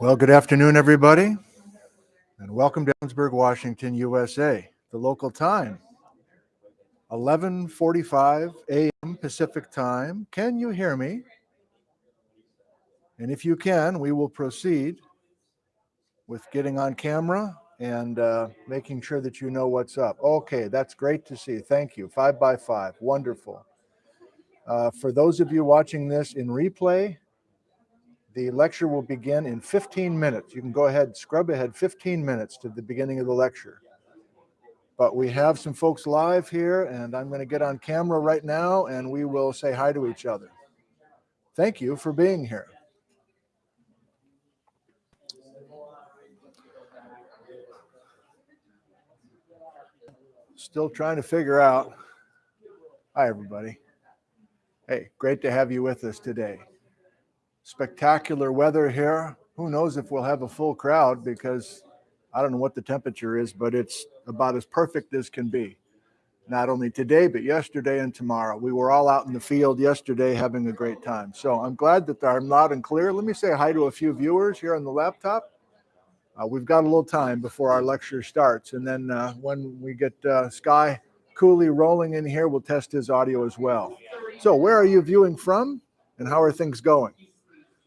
Well, good afternoon, everybody, and welcome to Ellensburg, Washington, USA. The local time, 11:45 a.m. Pacific Time. Can you hear me? And if you can, we will proceed with getting on camera and uh, making sure that you know what's up. Okay, that's great to see. Thank you. Five by five. Wonderful. Uh, for those of you watching this in replay, the lecture will begin in 15 minutes. You can go ahead, scrub ahead 15 minutes to the beginning of the lecture. But we have some folks live here, and I'm going to get on camera right now, and we will say hi to each other. Thank you for being here. Still trying to figure out. Hi, everybody. Hey, great to have you with us today. Spectacular weather here. Who knows if we'll have a full crowd because I don't know what the temperature is, but it's about as perfect as can be. Not only today, but yesterday and tomorrow. We were all out in the field yesterday having a great time. So I'm glad that I'm loud and clear. Let me say hi to a few viewers here on the laptop. Uh, we've got a little time before our lecture starts. And then uh, when we get uh, Sky Cooley rolling in here, we'll test his audio as well. So where are you viewing from and how are things going?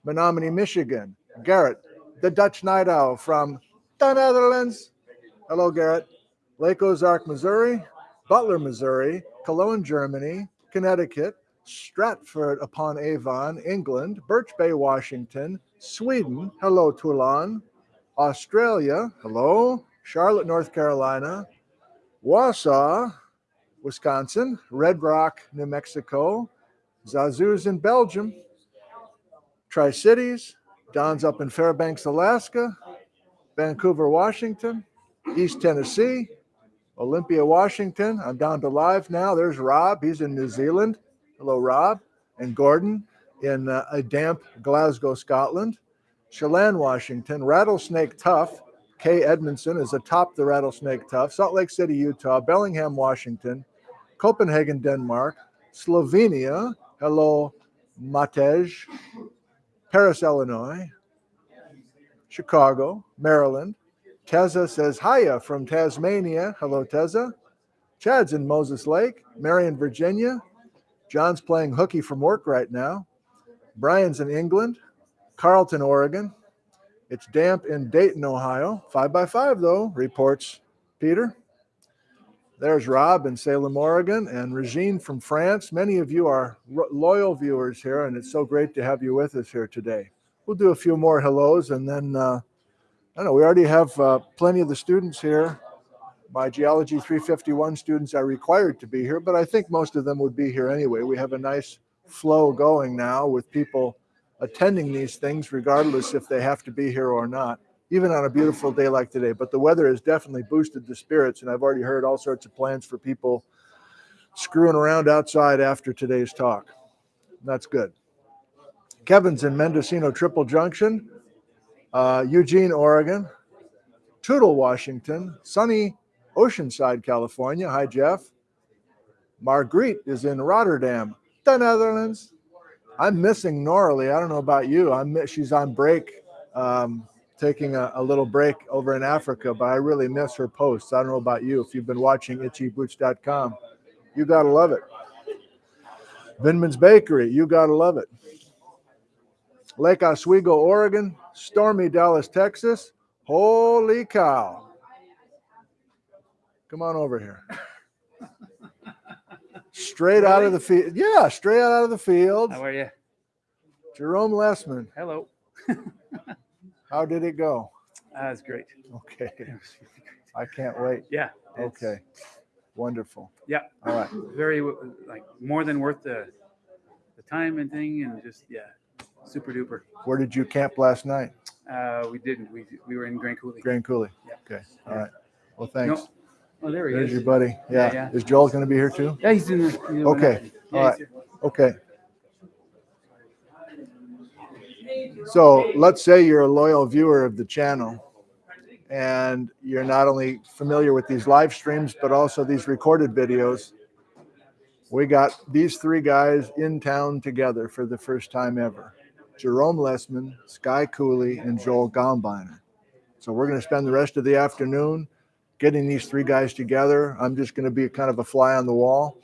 Menominee, Michigan. Garrett, the Dutch Night Owl from the Netherlands. Hello, Garrett. Lake Ozark, Missouri. Butler, Missouri. Cologne, Germany. Connecticut. Stratford upon Avon, England. Birch Bay, Washington. Sweden. Hello, Toulon. Australia. Hello. Charlotte, North Carolina. Wausau, Wisconsin. Red Rock, New Mexico. Zazuz in Belgium. Tri Cities. Don's up in Fairbanks, Alaska. Vancouver, Washington. East Tennessee. Olympia, Washington. I'm down to live now. There's Rob. He's in New Zealand. Hello, Rob. And Gordon in uh, a damp Glasgow, Scotland. Chelan, Washington, Rattlesnake Tough. Kay Edmondson is atop the Rattlesnake Tough. Salt Lake City, Utah. Bellingham, Washington. Copenhagen, Denmark. Slovenia. Hello, Matej. Paris, Illinois. Chicago, Maryland. Teza says, Hiya from Tasmania. Hello, Teza. Chad's in Moses Lake. Marion, Virginia. John's playing hooky from work right now. Brian's in England. Carlton, Oregon. It's damp in Dayton, Ohio. Five by five, though, reports Peter. There's Rob in Salem, Oregon, and Regine from France. Many of you are loyal viewers here, and it's so great to have you with us here today. We'll do a few more hellos, and then uh, I don't know. We already have uh, plenty of the students here. My Geology 351 students are required to be here, but I think most of them would be here anyway. We have a nice flow going now with people attending these things, regardless if they have to be here or not, even on a beautiful day like today. But the weather has definitely boosted the spirits, and I've already heard all sorts of plans for people screwing around outside after today's talk. That's good. Kevin's in Mendocino Triple Junction, uh, Eugene, Oregon, Toutle, Washington, sunny Oceanside, California. Hi, Jeff. Marguerite is in Rotterdam, the Netherlands. I'm missing Norley. I don't know about you. I'm she's on break, um, taking a, a, little break over in Africa, but I really miss her posts. I don't know about you. If you've been watching itchyboots.com, you gotta love it. Vinman's Bakery, you gotta love it. Lake Oswego, Oregon, stormy Dallas, Texas. Holy cow. Come on over here. Straight really? out of the field. Yeah, straight out of the field. How are you? Jerome Lessman. Hello. How did it go? That's uh, great. Okay. I can't wait. Yeah. Okay. Wonderful. Yeah. All right. Very like more than worth the the time and thing and just yeah, super duper. Where did you camp last night? Uh, we didn't. We we were in Grand Coulee. Grand Coulee. Yeah. Okay. All right. Well, thanks. No, Oh, there he There's is. your buddy. Yeah. Yeah, yeah. Is Joel going to be here too? Yeah, he's in the. Okay. Yeah, All he's right. here. Okay. So let's say you're a loyal viewer of the channel and you're not only familiar with these live streams, but also these recorded videos. We got these three guys in town together for the first time ever. Jerome Lessman, Sky Cooley, and Joel Gombiner. So we're going to spend the rest of the afternoon getting these three guys together. I'm just going to be kind of a fly on the wall,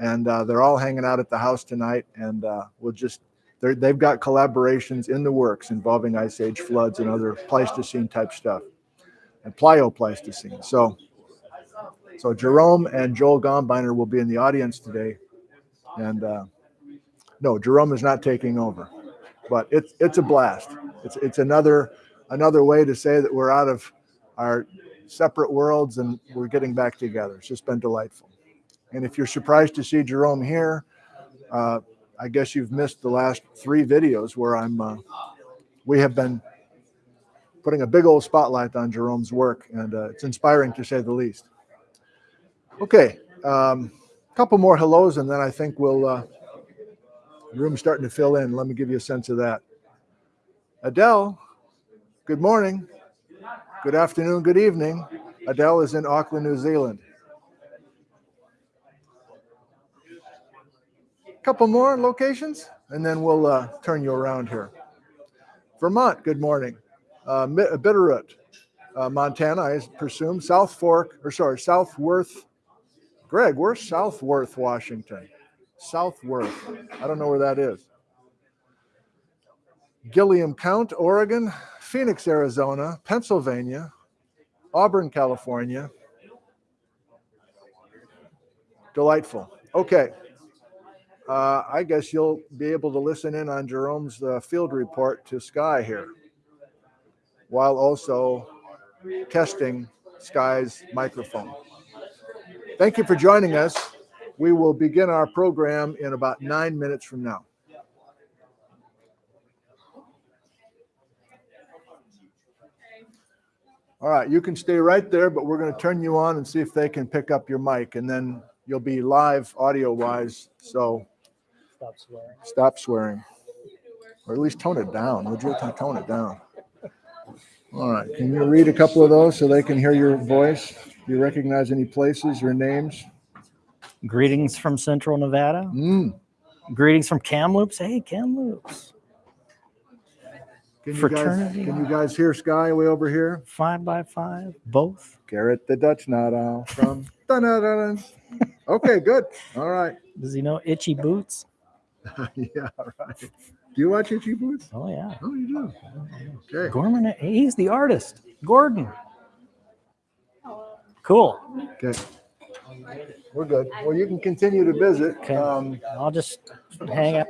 and uh, they're all hanging out at the house tonight, and uh, we'll just they're, they've got collaborations in the works involving ice age floods and other Pleistocene type stuff, and Pliopleistocene. So, so Jerome and Joel Gombiner will be in the audience today, and uh, no, Jerome is not taking over, but it's it's a blast. It's it's another another way to say that we're out of our separate worlds and we're getting back together. It's just been delightful. And if you're surprised to see Jerome here, uh, I guess you've missed the last three videos where I'm. Uh, we have been putting a big old spotlight on Jerome's work, and uh, it's inspiring to say the least. Okay, a um, couple more hellos, and then I think we'll. Uh, room's starting to fill in. Let me give you a sense of that. Adele, good morning. Good afternoon, good evening. Adele is in Auckland, New Zealand. Couple more locations, and then we'll uh, turn you around here. Vermont, good morning. Uh, Bitterroot, uh, Montana, I presume. South Fork, or sorry, South Southworth. Greg, where's Southworth, Washington? Southworth. I don't know where that is. Gilliam Count, Oregon, Phoenix, Arizona, Pennsylvania, Auburn, California. Delightful. Okay. Uh, I guess you'll be able to listen in on Jerome's uh, field report to Sky here, while also testing Sky's microphone. Thank you for joining us. We will begin our program in about nine minutes from now. All right, you can stay right there, but we're going to turn you on and see if they can pick up your mic, and then you'll be live audio wise. So Stop swearing. stop swearing, or at least tone it down. Would you tone it down? All right, can you read a couple of those so they can hear your voice? Do you recognize any places or names? Greetings from Central Nevada. Mm. Greetings from Kamloops. Hey, Kamloops. Can you guys, Fraternity. can you guys hear Sky way over here? Five by five, both. Garrett the Dutch Nut Owl from. Okay, good. All right. Does he know Itchy Boots? yeah, right. Do you watch Itchy Boots? Oh, yeah. Oh, you do. Okay. Gorman, he's the artist. Gordon. Cool. Okay. We're good. Well, you can continue to visit. Okay. Um, I'll just hang out.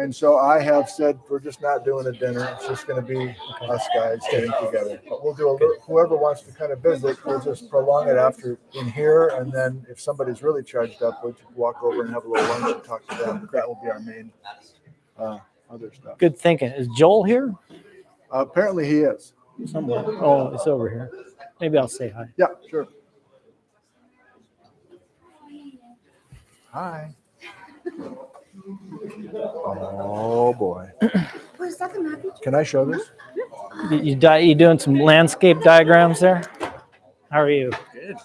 And so I have said we're just not doing a dinner. It's just going to be us guys getting together. But we'll do a little, whoever wants to kind of visit, we'll just prolong it after in here. And then if somebody's really charged up, we'll just walk over and have a little lunch and talk to them. That will be our main uh, other stuff. Good thinking. Is Joel here? Uh, apparently he is. Somewhere. Oh, it's over here. Maybe I'll say hi. Yeah, sure. Hi. Oh, boy. What is that, the map? Can I show this? You, you, you doing some landscape diagrams there? How are you? Good.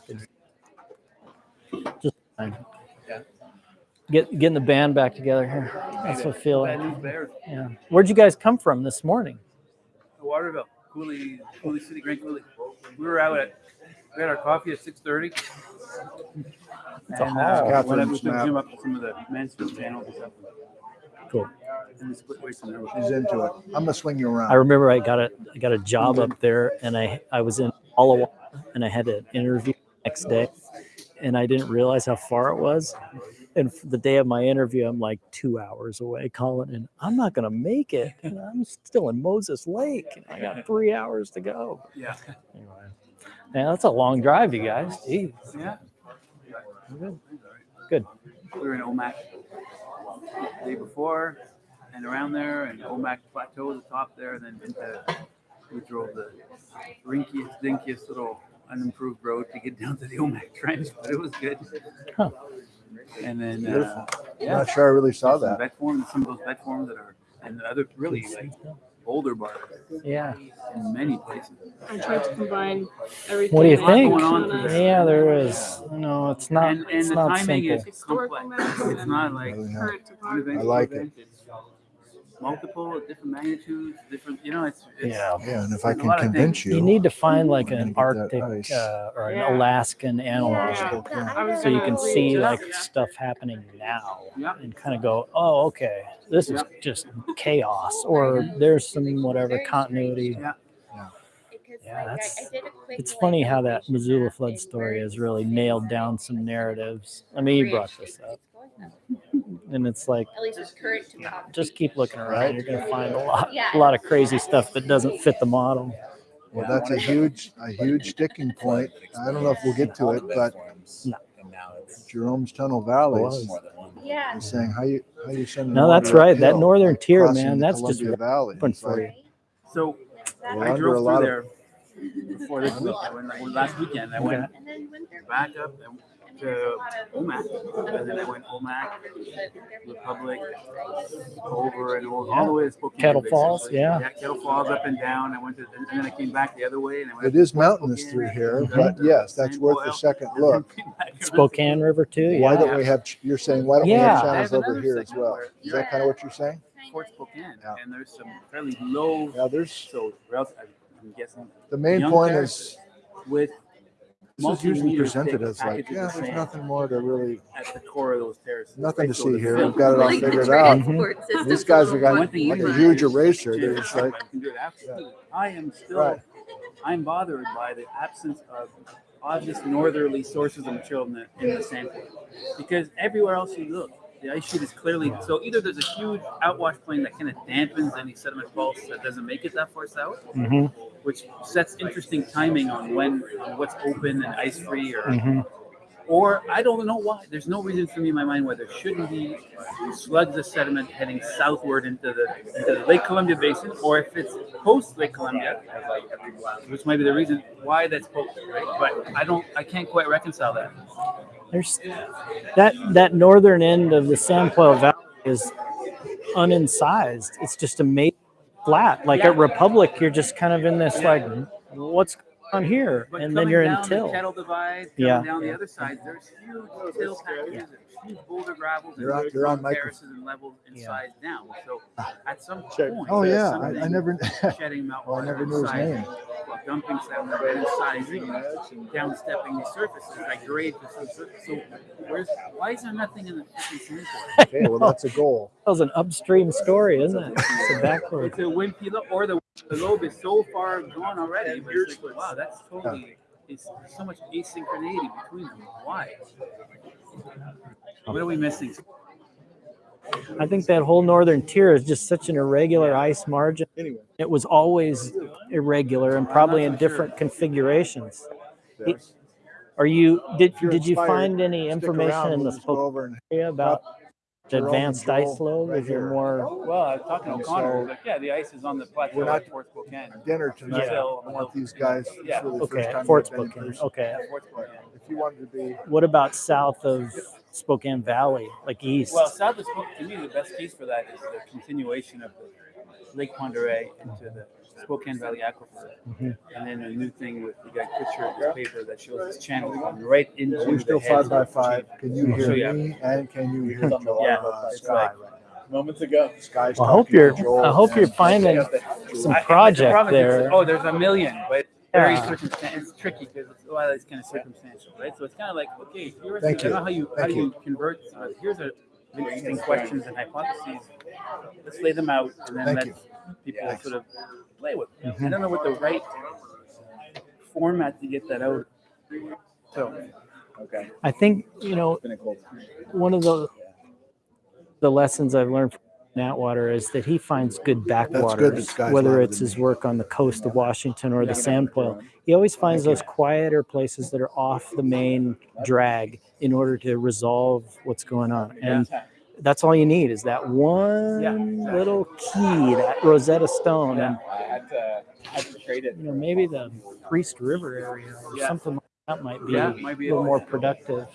Just fine. Yeah. Get, getting the band back together here. That's what I feel like. Yeah. Where'd you guys come from this morning? Waterville, Coulee, Coulee City, Great Coulee. We were out at, we had our coffee at 6.30. It's and, a hall. Uh, when I moved to zoom up some of the management panels. Cool. She's into it. I'm gonna swing you around. I remember I got a I got a job up there, and I I was in Alawa, and I had an interview next day, and I didn't realize how far it was. And the day of my interview, I'm like two hours away calling, and I'm not gonna make it. And I'm still in Moses Lake. And I got three hours to go. Yeah. Anyway, that's a long drive, you guys. Jeez. Yeah. Good. Good. We were in Omak the day before and around there and Omak Plateau at the top there. And then into, we drove the rinkiest, dinkiest little unimproved road to get down to the Omak Trench, but it was good. Huh. And then, Beautiful. uh, I'm yeah, not sure I really saw some that. vet forms, some of those vet forms that are, and the other really like boulder bars Yeah. in many places. I tried to combine everything. What do you think? going on on today. a Yeah, there is. No, it's not. and and it's the not timing simple. is complex. It's not like current one topography. I like event. It's multiple different magnitudes, different. You know, it's, it's Yeah. Yeah, and if I can convince you. You need to find like an gonna get that Arctic uh, or an Yeah. Alaskan analog Yeah. scope, so you can see it like up. stuff happening now Yeah. and kind of go, oh, okay, this is just chaos, or there's some whatever continuity. Yeah. Yeah, that's- It's funny how that Missoula flood story has really nailed down some narratives. I mean, you brought this up, and it's like At least it's current to Palm just keep looking around. You're gonna find a lot, Yeah. a lot of crazy stuff that doesn't fit the model. Well, that's a huge, a huge sticking point. I don't know if we'll get to it, but No. Jerome's Tunnel Valleys Yeah. is saying how you, how you send. No, that's right. That northern tier, man, that's just Valley. Open It's for like, you. So We're I under a drove lot through of- there before this week. I went, like, last weekend. I went And then when back up and to Omak, and then I went Omak, Republic, over and over, all the way to Spokane. Kettle basically. Falls, yeah. Yeah, Kettle Falls up and down. I went to, and then I came back the other way, and I went. It is mountainous through here, but uh, yes, that's worth a second look. Spokane River too. Why don't we have, ch- you're saying, why don't we Yeah. have I channels have over another here as segment well? where Is that kind of what you're saying? Fort Spokane, Yeah. and there's some fairly low. Yeah, there's, So, rel- I'm guessing the main Young point is with this is usually presented as like, yeah, of there's nothing more to really, at the core of those terraces. nothing to see here. We've got it all Like the figured out. Mm-hmm. transport system's These guys a are gonna, little One thing like a huge do eraser. They're just like, I can do it absolutely. I am still, Right. I'm bothered by the absence of obvious northerly sources of material in the, in the sample. Because everywhere else you look, the ice sheet is clearly, so either there's a huge outwash plain that kind of dampens any sediment pulse that doesn't make it that far south, Mhm, which sets interesting timing on when, on what's open and ice free or mhm. or I don't know why. There's no reason for me in my mind why there shouldn't be slugs of sediment heading southward into the, into the Lake Columbia Basin, or if it's post Lake Columbia, which might be the reason why that's post, right? But I don't, I can't quite reconcile that. There's that that northern end of the San Sanpoil Valley is unincised. It's just amazing flat. Like at Republic, you're just kind of in this like, what's going on here? But And then you're in down the Till. Kettle Divide, Yeah. down the other side, there's huge till packages, huge boulder gravels, You're on- and you're on micro- terraces and levels and Yeah. size down. So ah, at some check. point, Oh, yeah, I, I never, shedding meltwater. well, I never knew his name. well, Dumping sediment and then sizing and downstepping these surfaces, like grade for some surface. So where's why is there nothing in the freaking sand Okay, well, that's a goal. That was an upstream story, isn't it? It's a backward. It's a wimpy lobe, or the, the lobe is so far gone already. But it's like, wow, that's totally. It's there's so much asynchronity between them. Why? What are we missing? I think that whole northern tier is just such an irregular ice margin. Anyway. It was always irregular and probably in different configurations. Yes. Are you did If you're did you find any information in the just Spokane over and area about the advanced Joel ice load? right Is there here. more? Well, I was talking to And O'Connor. so- like, yeah, the ice is on the plateau We're not- at Fort Spokane. dinner tonight. Yeah. I want these guys. Yeah. really Okay, Fort they've been in Spokane. Okay. Yeah, Fort Spokane. If you wanted to be, What about south of Spokane Valley, like east? Well, South of Spokane, to me, the best case for that is the continuation of the Lake Pend Oreille into the Spokane Valley Aquifer. Mhm. And then a new thing with the guy Kutcher in this paper that shows this channel going right into we're still heads five by five. Can you I'll show hear you me and can you hear Joel? Yeah, uh, Sky like- right now? Moments ago. Sky's I hope you're. Joel I hope you're finding some I- project the problem is there. Oh, there's a million, but it's very Yeah. circumstantial. It's tricky because it's a lot of it's kind of circumstantial, right? So it's kind of like, okay, here's Thank I don't know how you how do you convert. Uh, here's a interesting questions and hypotheses. Let's lay them out and then Thank let you. people Thanks. sort of play with them. Mhm. I don't know what the right format to get that out. So okay, I think you know one of the the lessons I've learned from Atwater is that he finds good good backwaters, whether it's his work on the coast of Washington or the Sanpoil. He always finds those quieter places that are off the main drag in order to resolve what's going on. And that's all you need is that one little key, that Rosetta Stone, and I had to, had to trade it. you know maybe the Priest River area or something like that might be Yeah, a might be little more productive.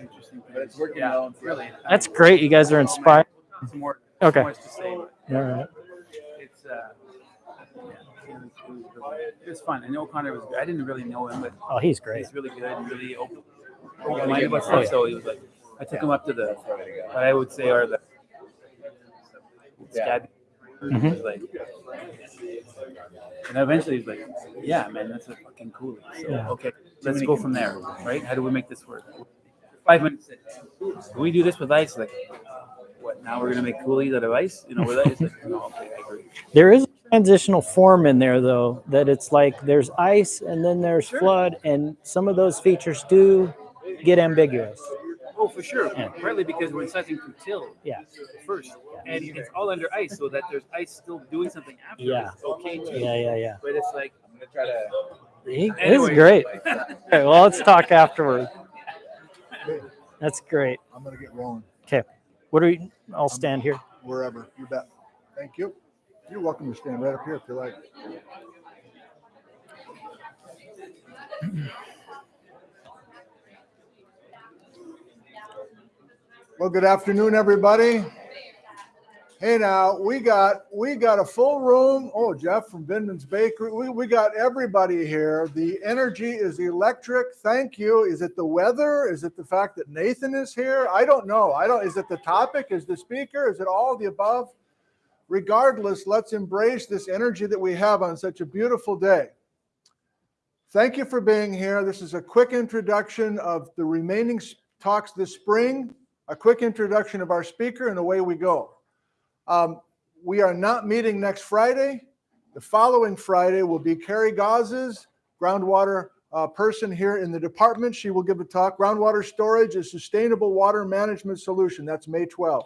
Interesting, but it's working yeah, Really, That's great. You guys are oh, inspired. It's more. Okay. Much to say. but- All right. it's uh, yeah, it was, really, it was fun. I know Connor was. Good. I didn't really know him, but Oh, he's great. he's really good and really open. Open-minded about stuff. So he was like, I took him up to the what I would say are the scab Mhm. Like, and eventually he's like, yeah, man, that's a fucking cool. So, Yeah. okay, let's go from there, right? How do we make this work? Five minutes. Can we do this with ice? Like, what? Now we're gonna make coulees out of ice? You know, with ice? Like, no, okay, I agree. There is a transitional form in there though that it's like there's ice and then there's Sure. flood and some of those features do get ambiguous. Oh, for sure. Yeah. Partly because we're sizing to till Yeah. first, yeah. and it's all under ice, so that there's ice still doing something after. Yeah. It's okay too. Yeah, yeah, yeah. But it's like I'm gonna try to. See? This is great. Okay, well, let's talk afterward. That's great. I'm gonna get rolling Okay. What are we? I'll stand here. wherever. You bet. Thank you. You're welcome to stand right up here if you like. Well, good afternoon, everybody. Hey, now we got we got a full room. Oh, Jeff from Binman's Bakery. We, we got everybody here. The energy is electric. Thank you. Is it the weather? Is it the fact that Nathan is here? I don't know. I don't. Is it the topic? Is the speaker? Is it all the above? Regardless, let's embrace this energy that we have on such a beautiful day. Thank you for being here. This is a quick introduction of the remaining talks this spring, a quick introduction of our speaker, and away we go. Um, we are not meeting next Friday. The following Friday will be Carey Gazis groundwater uh, person here in the department. She will give a talk. Groundwater storage is sustainable water management solution. That's May 12th.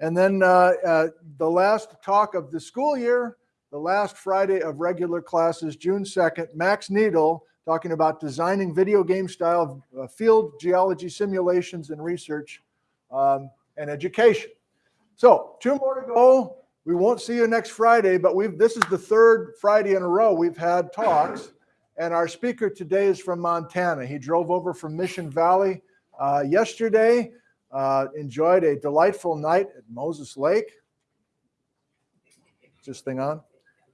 And then uh, uh, the last talk of the school year, the last Friday of regular classes, June 2nd, Max Needle talking about designing video game style uh, field geology simulations and research um, and education. So two more to go. We won't see you next Friday, but we've this is the third Friday in a row we've had talks. And our speaker today is from Montana. He drove over from Mission Valley uh, yesterday. Uh, enjoyed a delightful night at Moses Lake. Is this thing on?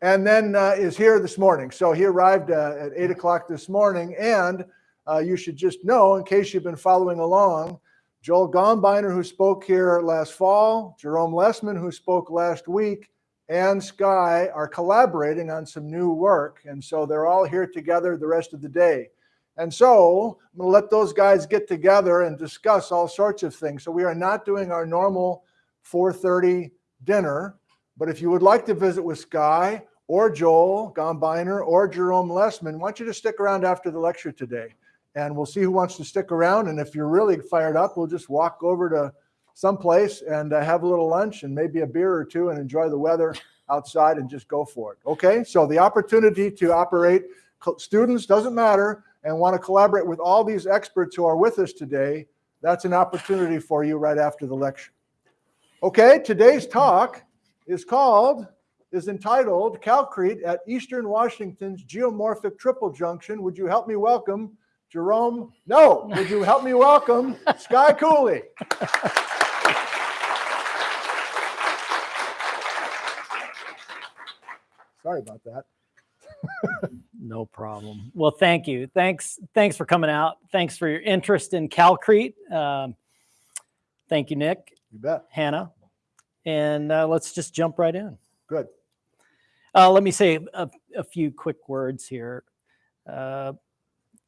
And then uh, is here this morning. So he arrived uh, at eight o'clock this morning. And uh, you should just know, in case you've been following along, Joel Gombiner, who spoke here last fall, Jerome Lessman, who spoke last week, and Sky are collaborating on some new work. And so they're all here together the rest of the day. And so I'm going to let those guys get together and discuss all sorts of things. So we are not doing our normal 4:30 dinner, but if you would like to visit with Sky or Joel Gombiner or Jerome Lessman, I want you to stick around after the lecture today and we'll see who wants to stick around. And if you're really fired up, we'll just walk over to someplace and uh, have a little lunch and maybe a beer or two and enjoy the weather outside and just go for it. Okay, so the opportunity to operate students doesn't matter and want to collaborate with all these experts who are with us today. That's an opportunity for you right after the lecture. Okay, today's talk is called, is entitled Calcrete at Eastern Washington's Geomorphic Triple Junction. Would you help me welcome Jerome? No, would you help me welcome Sky Cooley? Sorry about that. No problem. Well, thank you. Thanks. Thanks for coming out. Thanks for your interest in Calcrete. Um, thank you, Nick, You bet. Hannah, and uh, let's just jump right in. Good. Uh, let me say a, a few quick words here. Uh,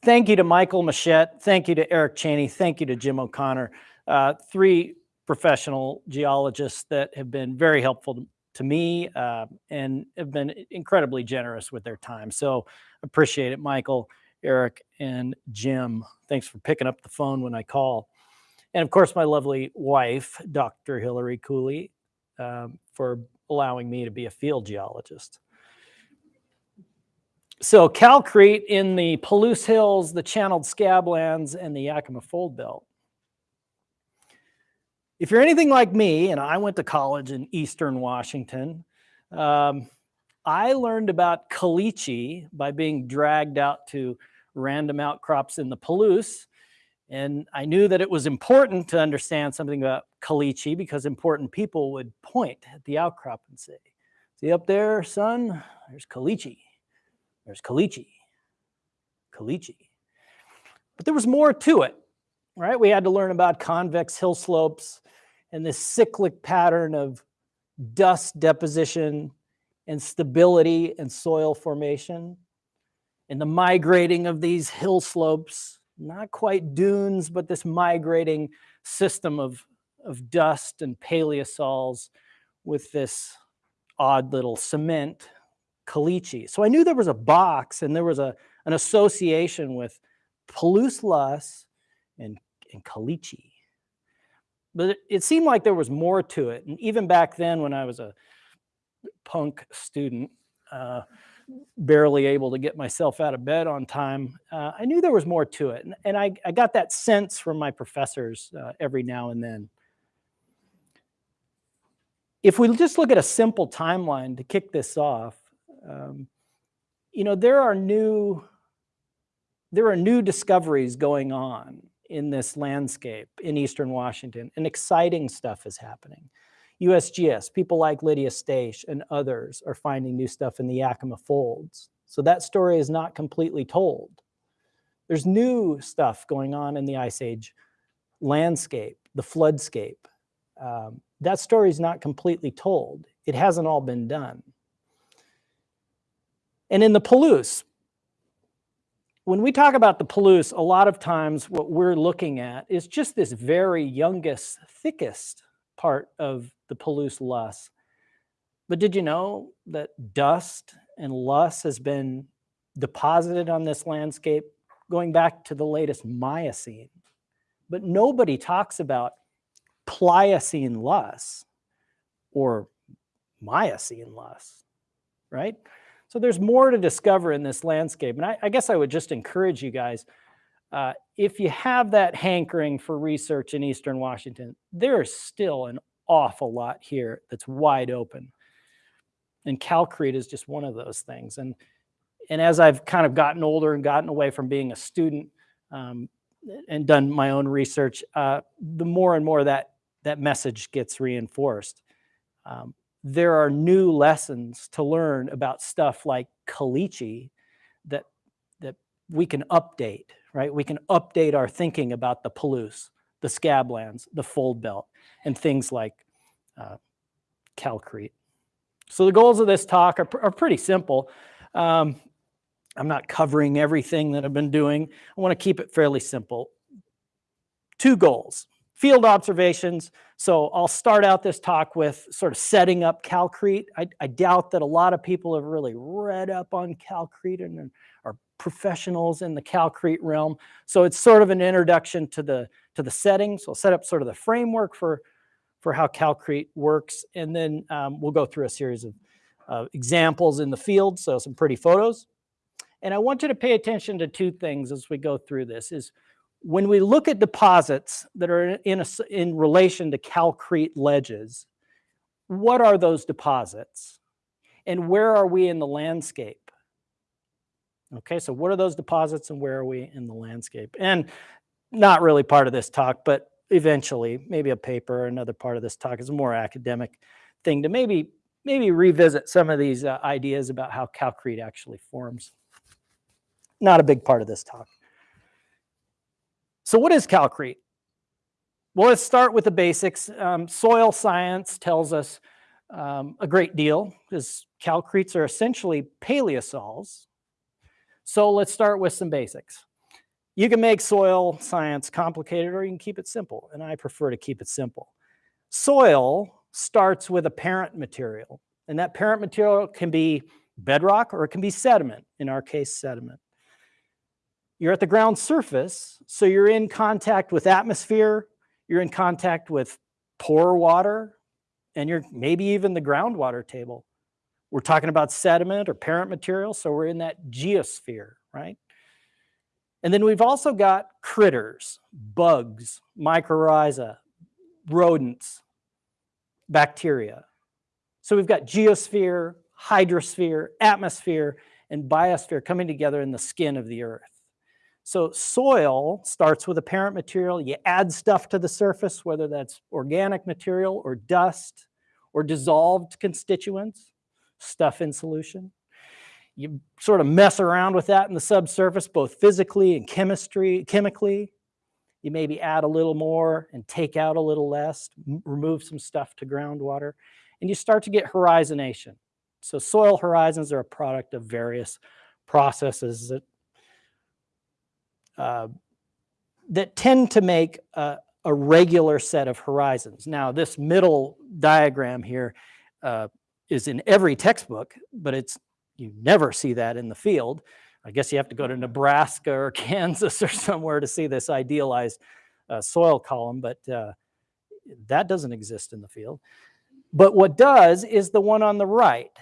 thank you to Michael Machette. Thank you to Eric Cheney. Thank you to Jim O'Connor. Uh, three professional geologists that have been very helpful to, me uh, and have been incredibly generous with their time. So appreciate it, Michael, Eric, and Jim. Thanks for picking up the phone when I call. And of course, my lovely wife, Dr. Hillary Cooley, um, for allowing me to be a field geologist. So Calcrete in the Palouse Hills, the Channeled Scablands, and the Yakima Fold Belt. If you're anything like me, and I went to college in Eastern Washington, um, I learned about caliche by being dragged out to random outcrops in the Palouse. And I knew that it was important to understand something about caliche because important people would point at the outcrop and say, See up there, son? There's caliche. There's caliche. Caliche. But there was more to it, right? We had to learn about convex hill slopes and this cyclic pattern of dust deposition and stability and soil formation and the migrating of these hill slopes, not quite dunes, but this migrating system of, of dust and paleosols with this odd little cement caliche. So I knew there was a box and there was a, an association with Palouse loess and, and caliche. But it, it seemed like there was more to it. And even back then when I was a punk student, uh, barely able to get myself out of bed on time, uh, I knew there was more to it. And, and I, I got that sense from my professors uh, every now and then. If we just look at a simple timeline to kick this off, um, you know, there are new there are new discoveries going on in this landscape in Eastern Washington, and exciting stuff is happening. USGS, people like Lydia Staisch and others are finding new stuff in the Yakima Folds. So that story is not completely told. There's new stuff going on in the Ice Age landscape, the floodscape. Um, that story is not completely told. It hasn't all been done. And in the Palouse, when we talk about the Palouse, a lot of times what we're looking at is just this very youngest, thickest part of the Palouse loess. But did you know that dust and loess has been deposited on this landscape going back to the latest Miocene? But nobody talks about Pliocene loess or Miocene loess, right? So there's more to discover in this landscape. And I, I guess I would just encourage you guys, uh, if you have that hankering for research in Eastern Washington, there is still an awful lot here that's wide open. And Calcrete is just one of those things. And, and as I've kind of gotten older and gotten away from being a student um, and done my own research, uh, the more and more that, that message gets reinforced. Um, there are new lessons to learn about stuff like caliche that that we can update right? We can update our thinking about the Palouse the scablands the fold belt and things like uh, calcrete. So the goals of this talk are, are pretty simple. Um, i'm not covering everything that i've been doing. I want to keep it fairly simple. Two goals field observations. So I'll start out this talk with sort of setting up Calcrete. I, I doubt that a lot of people have really read up on Calcrete and are professionals in the Calcrete realm. So it's sort of an introduction to the to the settings. So I'll set up sort of the framework for for how Calcrete works, and then um, we'll go through a series of uh, examples in the field. So some pretty photos. And I want you to pay attention to two things as we go through this. Is when we look at deposits that are in, a, in relation to calcrete ledges, what are those deposits? And where are we in the landscape? Okay, so what are those deposits and where are we in the landscape? And not really part of this talk, but eventually, maybe a paper or another part of this talk is a more academic thing to maybe maybe revisit some of these uh, ideas about how calcrete actually forms. Not a big part of this talk. So what is calcrete? Well, let's start with the basics. Um, soil science tells us um, a great deal because calcretes are essentially paleosols. So let's start with some basics. You can make soil science complicated or you can keep it simple, and I prefer to keep it simple. Soil starts with a parent material, and that parent material can be bedrock or it can be sediment, in our case, sediment. You're at the ground surface, so you're in contact with atmosphere, you're in contact with pore water, and you're maybe even the groundwater table. We're talking about sediment or parent material, so we're in that geosphere, right? And then we've also got critters, bugs, mycorrhiza, rodents, bacteria. So we've got geosphere, hydrosphere, atmosphere, and biosphere coming together in the skin of the earth. So soil starts with a parent material. You add stuff to the surface, whether that's organic material or dust or dissolved constituents, stuff in solution. You sort of mess around with that in the subsurface, both physically and chemistry, chemically. You maybe add a little more and take out a little less, remove some stuff to groundwater. and you start to get horizonation. So soil horizons are a product of various processes that uh, that tend to make a, a regular set of horizons. Now, this middle diagram here uh, is in every textbook, but it's you never see that in the field. I guess you have to go to Nebraska or Kansas or somewhere to see this idealized uh, soil column, but uh, that doesn't exist in the field. But what does is the one on the right.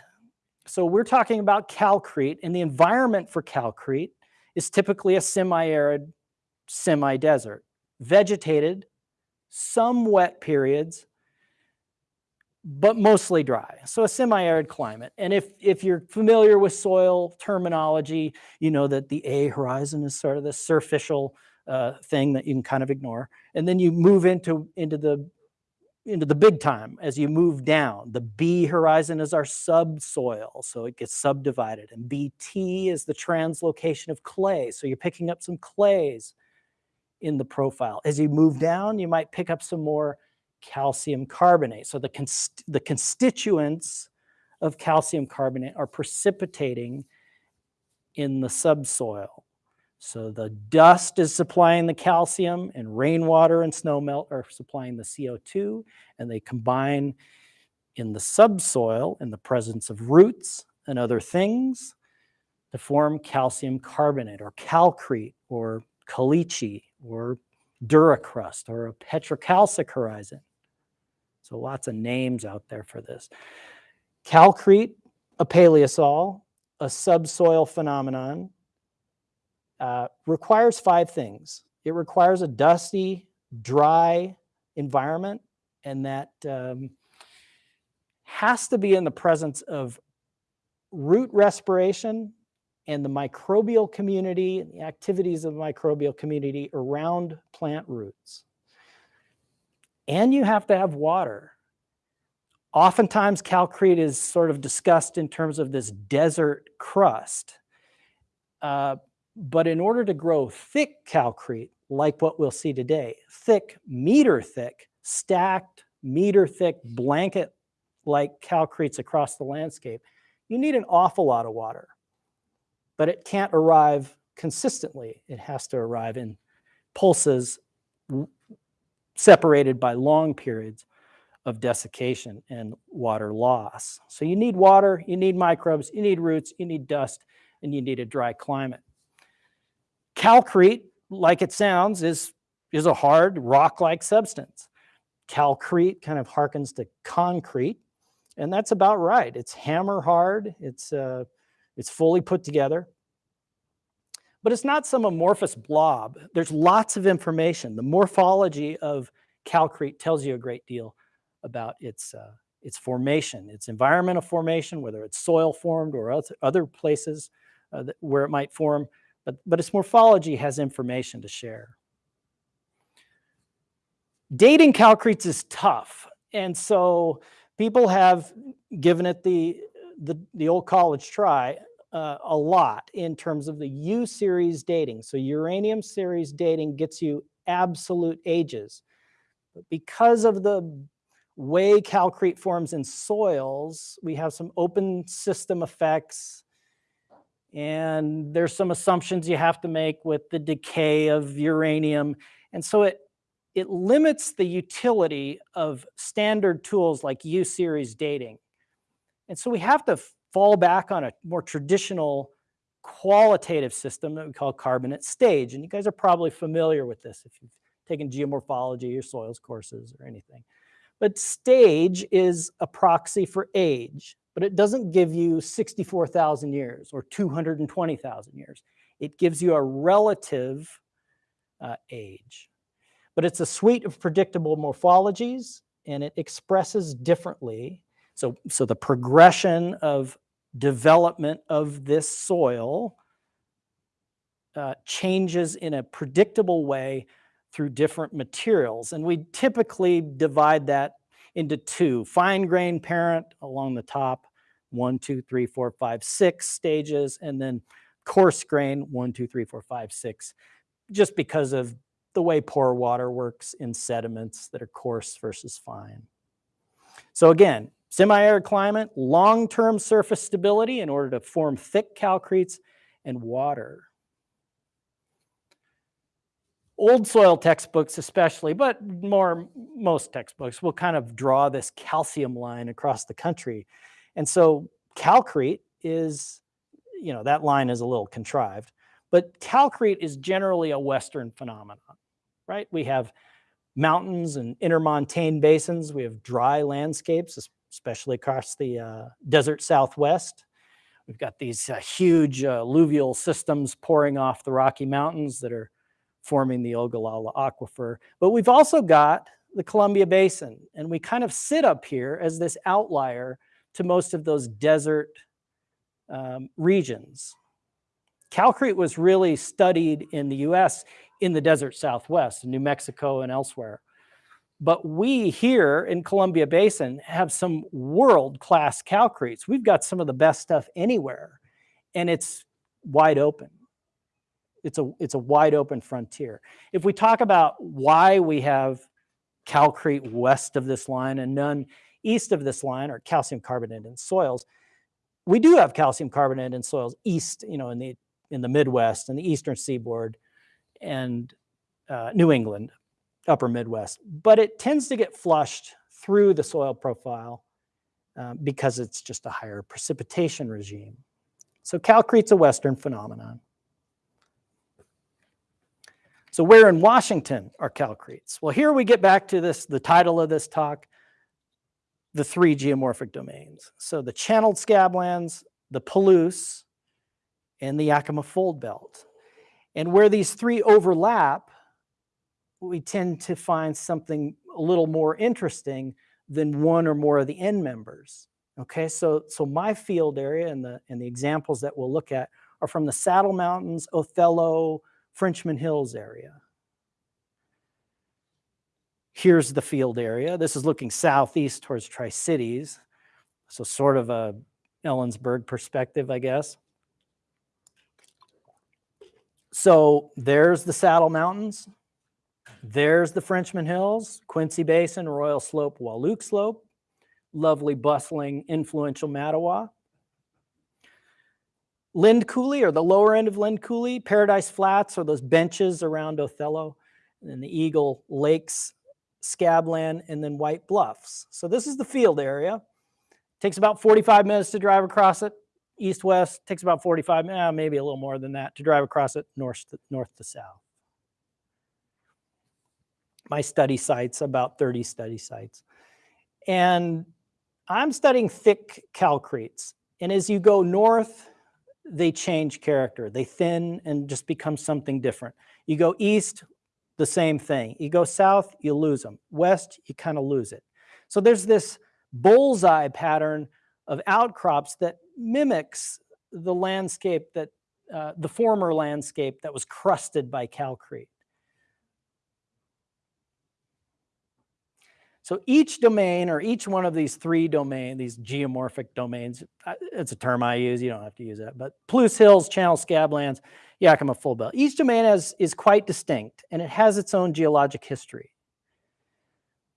So we're talking about calcrete, and the environment for calcrete is typically a semi-arid, semi-desert, vegetated, some wet periods, but mostly dry. So a semi-arid climate. And if if you're familiar with soil terminology, you know that the A horizon is sort of the surficial uh, thing that you can kind of ignore. And then you move into into the into the big time as you move down. The B horizon is our subsoil, so it gets subdivided. And BT is the translocation of clay. So you're picking up some clays in the profile. As you move down, you might pick up some more calcium carbonate. So the, const the constituents of calcium carbonate are precipitating in the subsoil. So the dust is supplying the calcium and rainwater and snowmelt are supplying the CO2 and they combine in the subsoil in the presence of roots and other things to form calcium carbonate or calcrete or caliche or duracrust or a petrocalcic horizon. So lots of names out there for this. Calcrete, a paleosol, a subsoil phenomenon, uh, requires five things. It requires a dusty, dry environment, and that um, has to be in the presence of root respiration and the microbial community and the activities of the microbial community around plant roots. And you have to have water. Oftentimes, calcrete is sort of discussed in terms of this desert crust. Uh, but in order to grow thick calcrete, like what we'll see today, thick, meter thick, stacked, meter thick, blanket like calcretes across the landscape, you need an awful lot of water. But it can't arrive consistently. It has to arrive in pulses separated by long periods of desiccation and water loss. So you need water, you need microbes, you need roots, you need dust, and you need a dry climate. Calcrete, like it sounds, is, is a hard rock-like substance. Calcrete kind of harkens to concrete, and that's about right. It's hammer hard, it's, uh, it's fully put together. But it's not some amorphous blob. There's lots of information. The morphology of calcrete tells you a great deal about its, uh, its formation, its environmental formation, whether it's soil formed or other places uh, where it might form, but, but its morphology has information to share. Dating calcretes is tough. And so people have given it the, the, the old college try uh, a lot in terms of the U series dating. So uranium series dating gets you absolute ages. But because of the way calcrete forms in soils, we have some open system effects and there's some assumptions you have to make with the decay of uranium. And so it, it limits the utility of standard tools like U-series dating. And so we have to fall back on a more traditional qualitative system that we call carbonate stage. And you guys are probably familiar with this if you've taken geomorphology or soils courses or anything. But stage is a proxy for age, but it doesn't give you 64,000 years or 220,000 years. It gives you a relative uh, age. But it's a suite of predictable morphologies and it expresses differently. So, so the progression of development of this soil uh, changes in a predictable way through different materials. And we typically divide that into two, fine grain parent along the top, one, two, three, four, five, six stages, and then coarse grain, one, two, three, four, five, six, just because of the way pore water works in sediments that are coarse versus fine. So again, semi-arid climate, long-term surface stability in order to form thick calcretes, and water. Old soil textbooks especially, but more most textbooks will kind of draw this calcium line across the country. And so calcrete is, you know, that line is a little contrived, but calcrete is generally a Western phenomenon, right? We have mountains and intermontane basins. We have dry landscapes, especially across the uh, desert Southwest. We've got these uh, huge uh, alluvial systems pouring off the Rocky Mountains that are forming the Ogallala Aquifer. But we've also got the Columbia Basin, and we kind of sit up here as this outlier to most of those desert um, regions. Calcrete was really studied in the US in the desert Southwest, New Mexico and elsewhere. But we here in Columbia Basin have some world-class calcretes. We've got some of the best stuff anywhere, and it's wide open. It's a, it's a wide open frontier. If we talk about why we have calcrete west of this line and none east of this line, are calcium carbonate in soils, we do have calcium carbonate in soils east, you know, in the in the Midwest and the eastern seaboard and uh, New England, upper Midwest, but it tends to get flushed through the soil profile uh, because it's just a higher precipitation regime. So calcrete's a Western phenomenon. So where in Washington are calcretes? Well, here we get back to this, the title of this talk, the three geomorphic domains. So the channeled scablands, the Palouse, and the Yakima Fold Belt. And where these three overlap, we tend to find something a little more interesting than one or more of the end members. Okay, so so my field area and the and the examples that we'll look at are from the Saddle Mountains, Othello, Frenchman Hills area. Here's the field area. This is looking southeast towards Tri Cities, so sort of a Ellensburg perspective, I guess. So there's the Saddle Mountains. There's the Frenchman Hills, Quincy Basin, Royal Slope, Wahluke Slope, lovely, bustling, influential Mattawa. Lind Coulee, or the lower end of Lind Coulee, Paradise Flats, or those benches around Othello, and then the Eagle Lakes, Scabland, and then White Bluffs. So this is the field area. Takes about 45 minutes to drive across it east west takes about 45 eh, maybe a little more than that to drive across it north to, north to south my study sites about 30 study sites and i'm studying thick calcretes and as you go north they change character they thin and just become something different you go east the same thing. You go south you lose them west you kind of lose it. So there's this bullseye pattern of outcrops that mimics the landscape that uh, the former landscape that was crusted by calcrete. So each domain or each one of these three domain, these geomorphic domains, it's a term I use, you don't have to use that, but Palouse Hills, Channel Scablands, Yakima Fold Belt. Each domain has, is quite distinct and it has its own geologic history.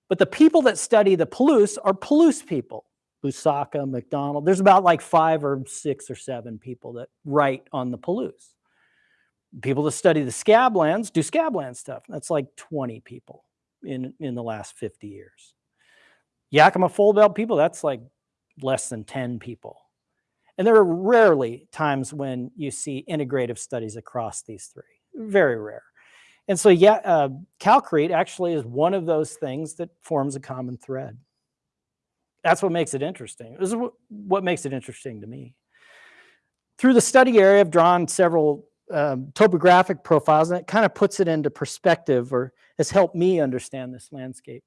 But the people that study the Palouse are Palouse people. Busacca, McDonald. There's about like five or six or seven people that write on the Palouse. People that study the scablands do scabland stuff. That's like 20 people in, in the last 50 years. Yakima Fold Belt people, that's like less than 10 people. And there are rarely times when you see integrative studies across these three, very rare. And so, yeah, uh, calcrete actually is one of those things that forms a common thread that's what makes it interesting. This is what, what makes it interesting to me. Through the study area, I've drawn several um, topographic profiles, and it kind of puts it into perspective or has helped me understand this landscape.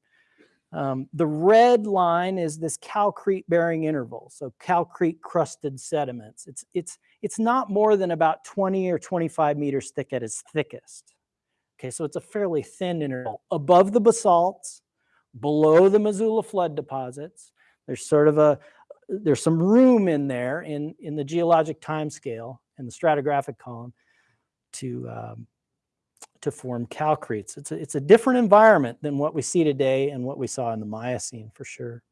Um, the red line is this calcrete bearing interval, so calcrete crusted sediments. It's, it's, it's not more than about 20 or 25 meters thick at its thickest. Okay, so it's a fairly thin interval above the basalts, below the Missoula flood deposits, there's sort of a, there's some room in there in, in the geologic time scale and the stratigraphic column to, um, to form calcretes. It's a, it's a different environment than what we see today and what we saw in the Miocene for sure.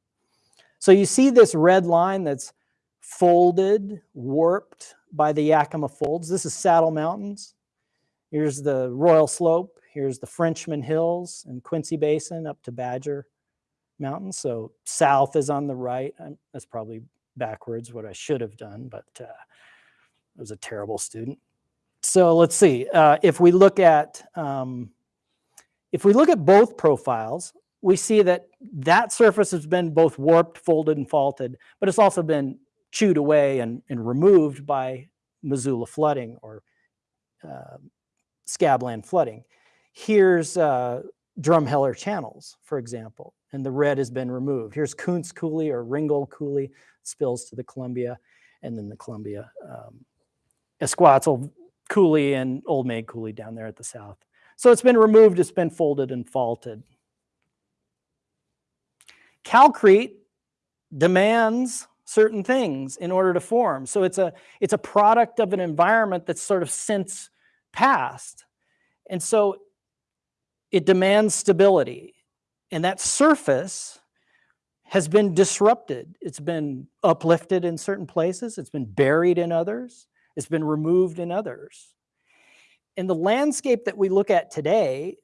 So you see this red line that's folded, warped by the Yakima Folds. This is Saddle Mountains. Here's the Royal Slope. Here's the Frenchman Hills and Quincy Basin up to Badger Mountain. So south is on the right. I'm, that's probably backwards what I should have done, but uh, I was a terrible student. So let's see. Uh, if we look at um, if we look at both profiles, we see that that surface has been both warped, folded, and faulted, but it's also been chewed away and, and removed by Missoula flooding or uh, scabland flooding. Here's uh, Drumheller channels, for example, and the red has been removed. Here's Kuntz Coulee or Ringgold Coulee spills to the Columbia, and then the Columbia um, Esquatzel Coulee and Old Maid Coulee down there at the south. So it's been removed, it's been folded and faulted. Calcrete demands certain things in order to form. So it's a it's a product of an environment that's sort of since passed. And so it demands stability. And that surface has been disrupted. It's been uplifted in certain places, it's been buried in others, it's been removed in others. And the landscape that we look at today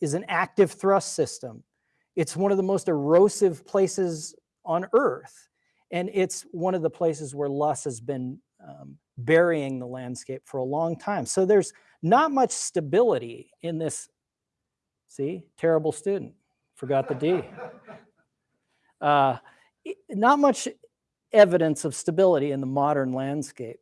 is an active thrust system. It's one of the most erosive places on Earth. And it's one of the places where loess has been um, burying the landscape for a long time. So there's not much stability in this. See, terrible student, forgot the D. Uh, not much evidence of stability in the modern landscape.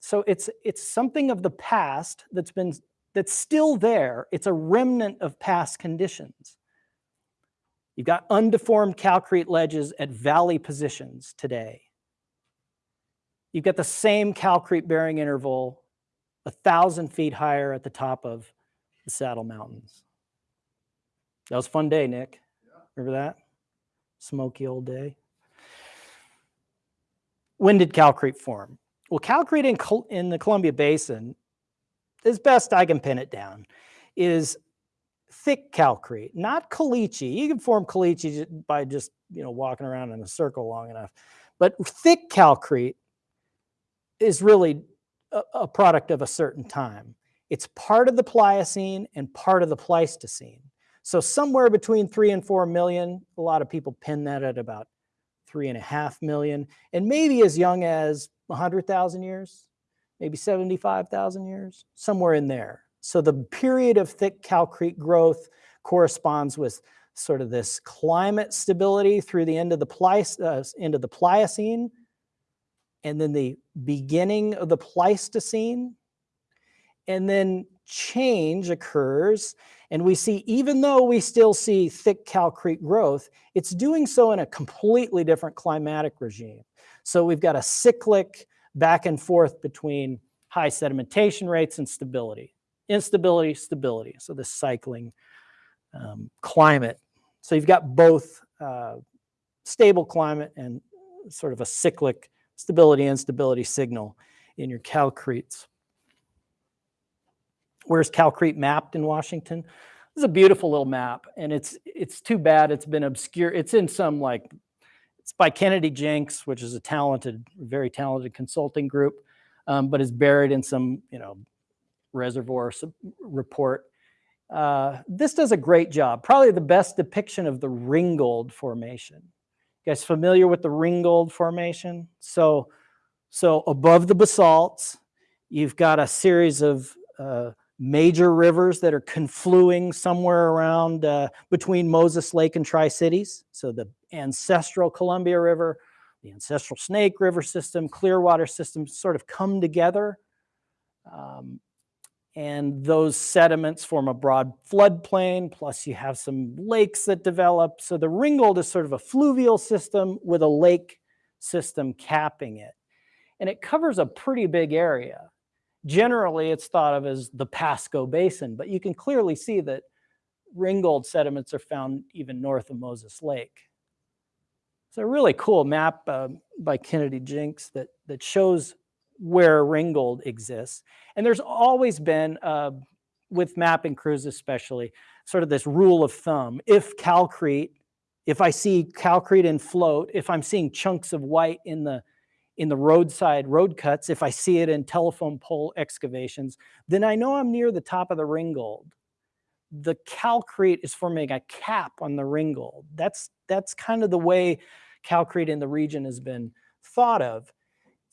So it's it's something of the past that's been that's still there. It's a remnant of past conditions. You've got undeformed calcrete ledges at valley positions today. You've got the same calcrete bearing interval a thousand feet higher at the top of the Saddle Mountains. That was a fun day, Nick. Remember that? Smoky old day. When did calcrete form? Well, calcrete in, in the Columbia Basin, as best I can pin it down, is thick calcrete, not caliche. You can form caliche by just you know walking around in a circle long enough, but thick calcrete is really a, a product of a certain time. It's part of the Pliocene and part of the Pleistocene. So somewhere between three and four million. A lot of people pin that at about three and a half million, and maybe as young as 100,000 years, maybe 75,000 years, somewhere in there. So the period of thick calcrete growth corresponds with sort of this climate stability through the end of the Pleic- uh, end of the Pliocene, and then the beginning of the Pleistocene, and then change occurs and we see even though we still see thick calcrete growth it's doing so in a completely different climatic regime. So we've got a cyclic back and forth between high sedimentation rates and stability instability stability. So this cycling um, climate. So you've got both uh, stable climate and sort of a cyclic stability instability signal in your calcretes Where's Calcrete mapped in Washington? This is a beautiful little map, and it's it's too bad it's been obscure. It's in some like it's by Kennedy Jenks, which is a talented, very talented consulting group, um, but is buried in some you know reservoir report. Uh, this does a great job. Probably the best depiction of the Ringgold Formation. You guys familiar with the Ringgold Formation? So, so above the basalts, you've got a series of uh, major rivers that are confluing somewhere around uh, between Moses Lake and Tri Cities. So the ancestral Columbia River, the ancestral Snake River system, Clearwater system sort of come together. Um, and those sediments form a broad floodplain, plus you have some lakes that develop. So the Ringgold is sort of a fluvial system with a lake system capping it. And it covers a pretty big area generally it's thought of as the Pasco Basin, but you can clearly see that Ringgold sediments are found even north of Moses Lake. It's a really cool map uh, by Kennedy Jenks that, that shows where Ringgold exists. And there's always been, uh, with mapping crews especially, sort of this rule of thumb. If calcrete if I see calcrete in float, if I'm seeing chunks of white in the in the roadside road cuts, if I see it in telephone pole excavations, then I know I'm near the top of the ringgold. The calcrete is forming a cap on the ringgold. That's that's kind of the way calcrete in the region has been thought of.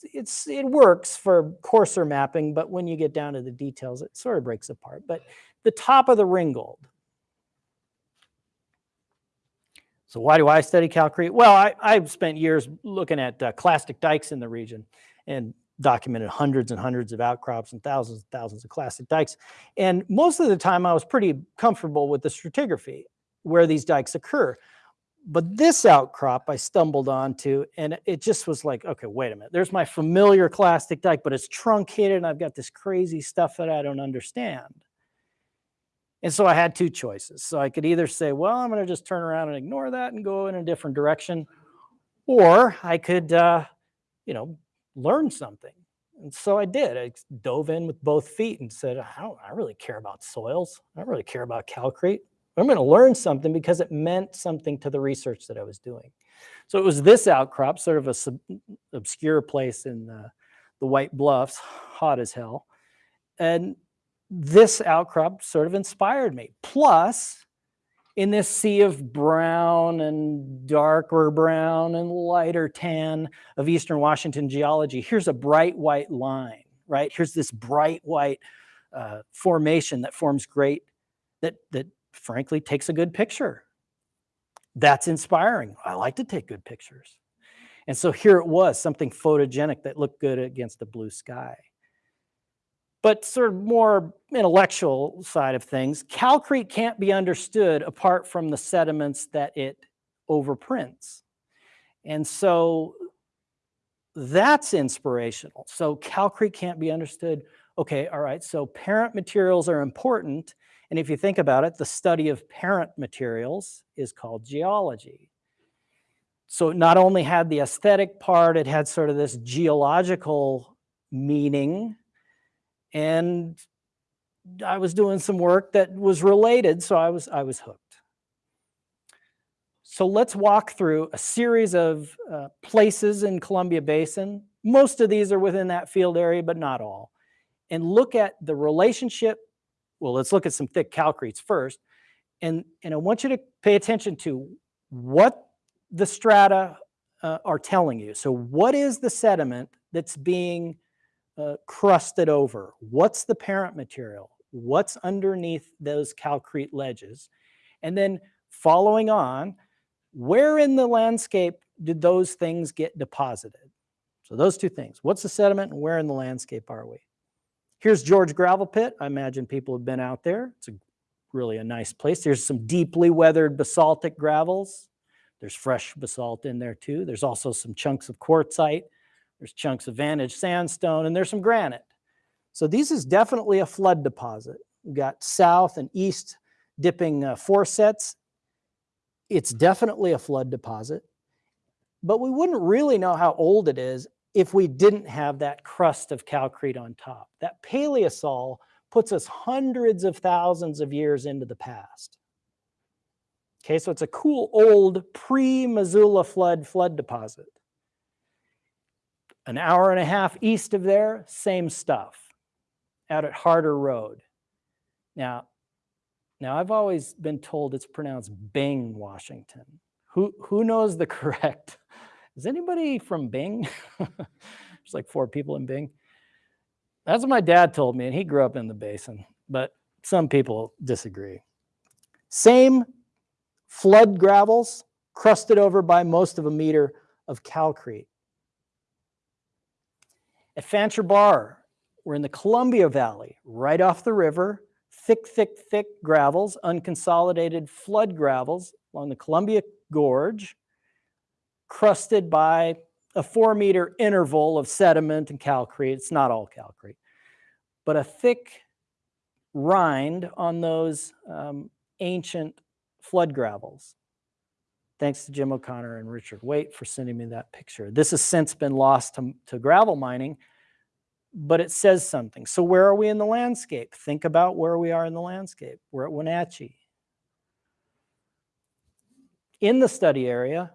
It's it works for coarser mapping, but when you get down to the details, it sort of breaks apart. But the top of the ringgold. So why do I study calcrete? Well, I, I've spent years looking at uh, clastic dikes in the region and documented hundreds and hundreds of outcrops and thousands and thousands of clastic dikes. And most of the time I was pretty comfortable with the stratigraphy where these dikes occur. But this outcrop I stumbled onto and it just was like, okay, wait a minute. There's my familiar clastic dike, but it's truncated and I've got this crazy stuff that I don't understand. And so I had two choices. So I could either say, well, I'm going to just turn around and ignore that and go in a different direction, or I could, uh, you know, learn something. And so I did. I dove in with both feet and said, I don't, I really care about soils. I don't really care about calcrete. I'm going to learn something because it meant something to the research that I was doing. So it was this outcrop, sort of a sub, obscure place in the, the White Bluffs, hot as hell. And this outcrop sort of inspired me. Plus, in this sea of brown and darker brown and lighter tan of Eastern Washington geology, here's a bright white line, right? Here's this bright white uh, formation that forms great, that, that frankly takes a good picture. That's inspiring. I like to take good pictures. And so here it was, something photogenic that looked good against the blue sky but sort of more intellectual side of things, calcrete can't be understood apart from the sediments that it overprints. And so that's inspirational. So calcrete can't be understood. Okay, all right, so parent materials are important. And if you think about it, the study of parent materials is called geology. So it not only had the aesthetic part, it had sort of this geological meaning and I was doing some work that was related, so I was I was hooked. So let's walk through a series of uh, places in Columbia Basin. Most of these are within that field area, but not all. And look at the relationship. Well, let's look at some thick calcretes first. And, and I want you to pay attention to what the strata uh, are telling you. So what is the sediment that's being uh, crusted over? What's the parent material? What's underneath those calcrete ledges? And then following on, where in the landscape did those things get deposited? So those two things, what's the sediment and where in the landscape are we? Here's George Gravel Pit. I imagine people have been out there. It's a, really a nice place. There's some deeply weathered basaltic gravels. There's fresh basalt in there too. There's also some chunks of quartzite. There's chunks of Vantage sandstone and there's some granite. So these is definitely a flood deposit. We've got south and east dipping uh, sets. It's definitely a flood deposit, but we wouldn't really know how old it is if we didn't have that crust of calcrete on top. That paleosol puts us hundreds of thousands of years into the past. Okay, so it's a cool old pre-Missoula flood flood deposit. An hour and a half east of there, same stuff, out at Harder Road. Now, now I've always been told it's pronounced Bing, Washington. Who, who knows the correct? Is anybody from Bing? There's like four people in Bing. That's what my dad told me, and he grew up in the basin, but some people disagree. Same flood gravels, crusted over by most of a meter of calcrete. At Fancher Bar, we're in the Columbia Valley, right off the river, thick, thick, thick gravels, unconsolidated flood gravels along the Columbia Gorge, crusted by a four meter interval of sediment and calcrete. It's not all calcrete, but a thick rind on those um, ancient flood gravels. Thanks to Jim O'Connor and Richard Waitt for sending me that picture. This has since been lost to, to gravel mining, but it says something. So where are we in the landscape? Think about where we are in the landscape. We're at Wenatchee. in the study area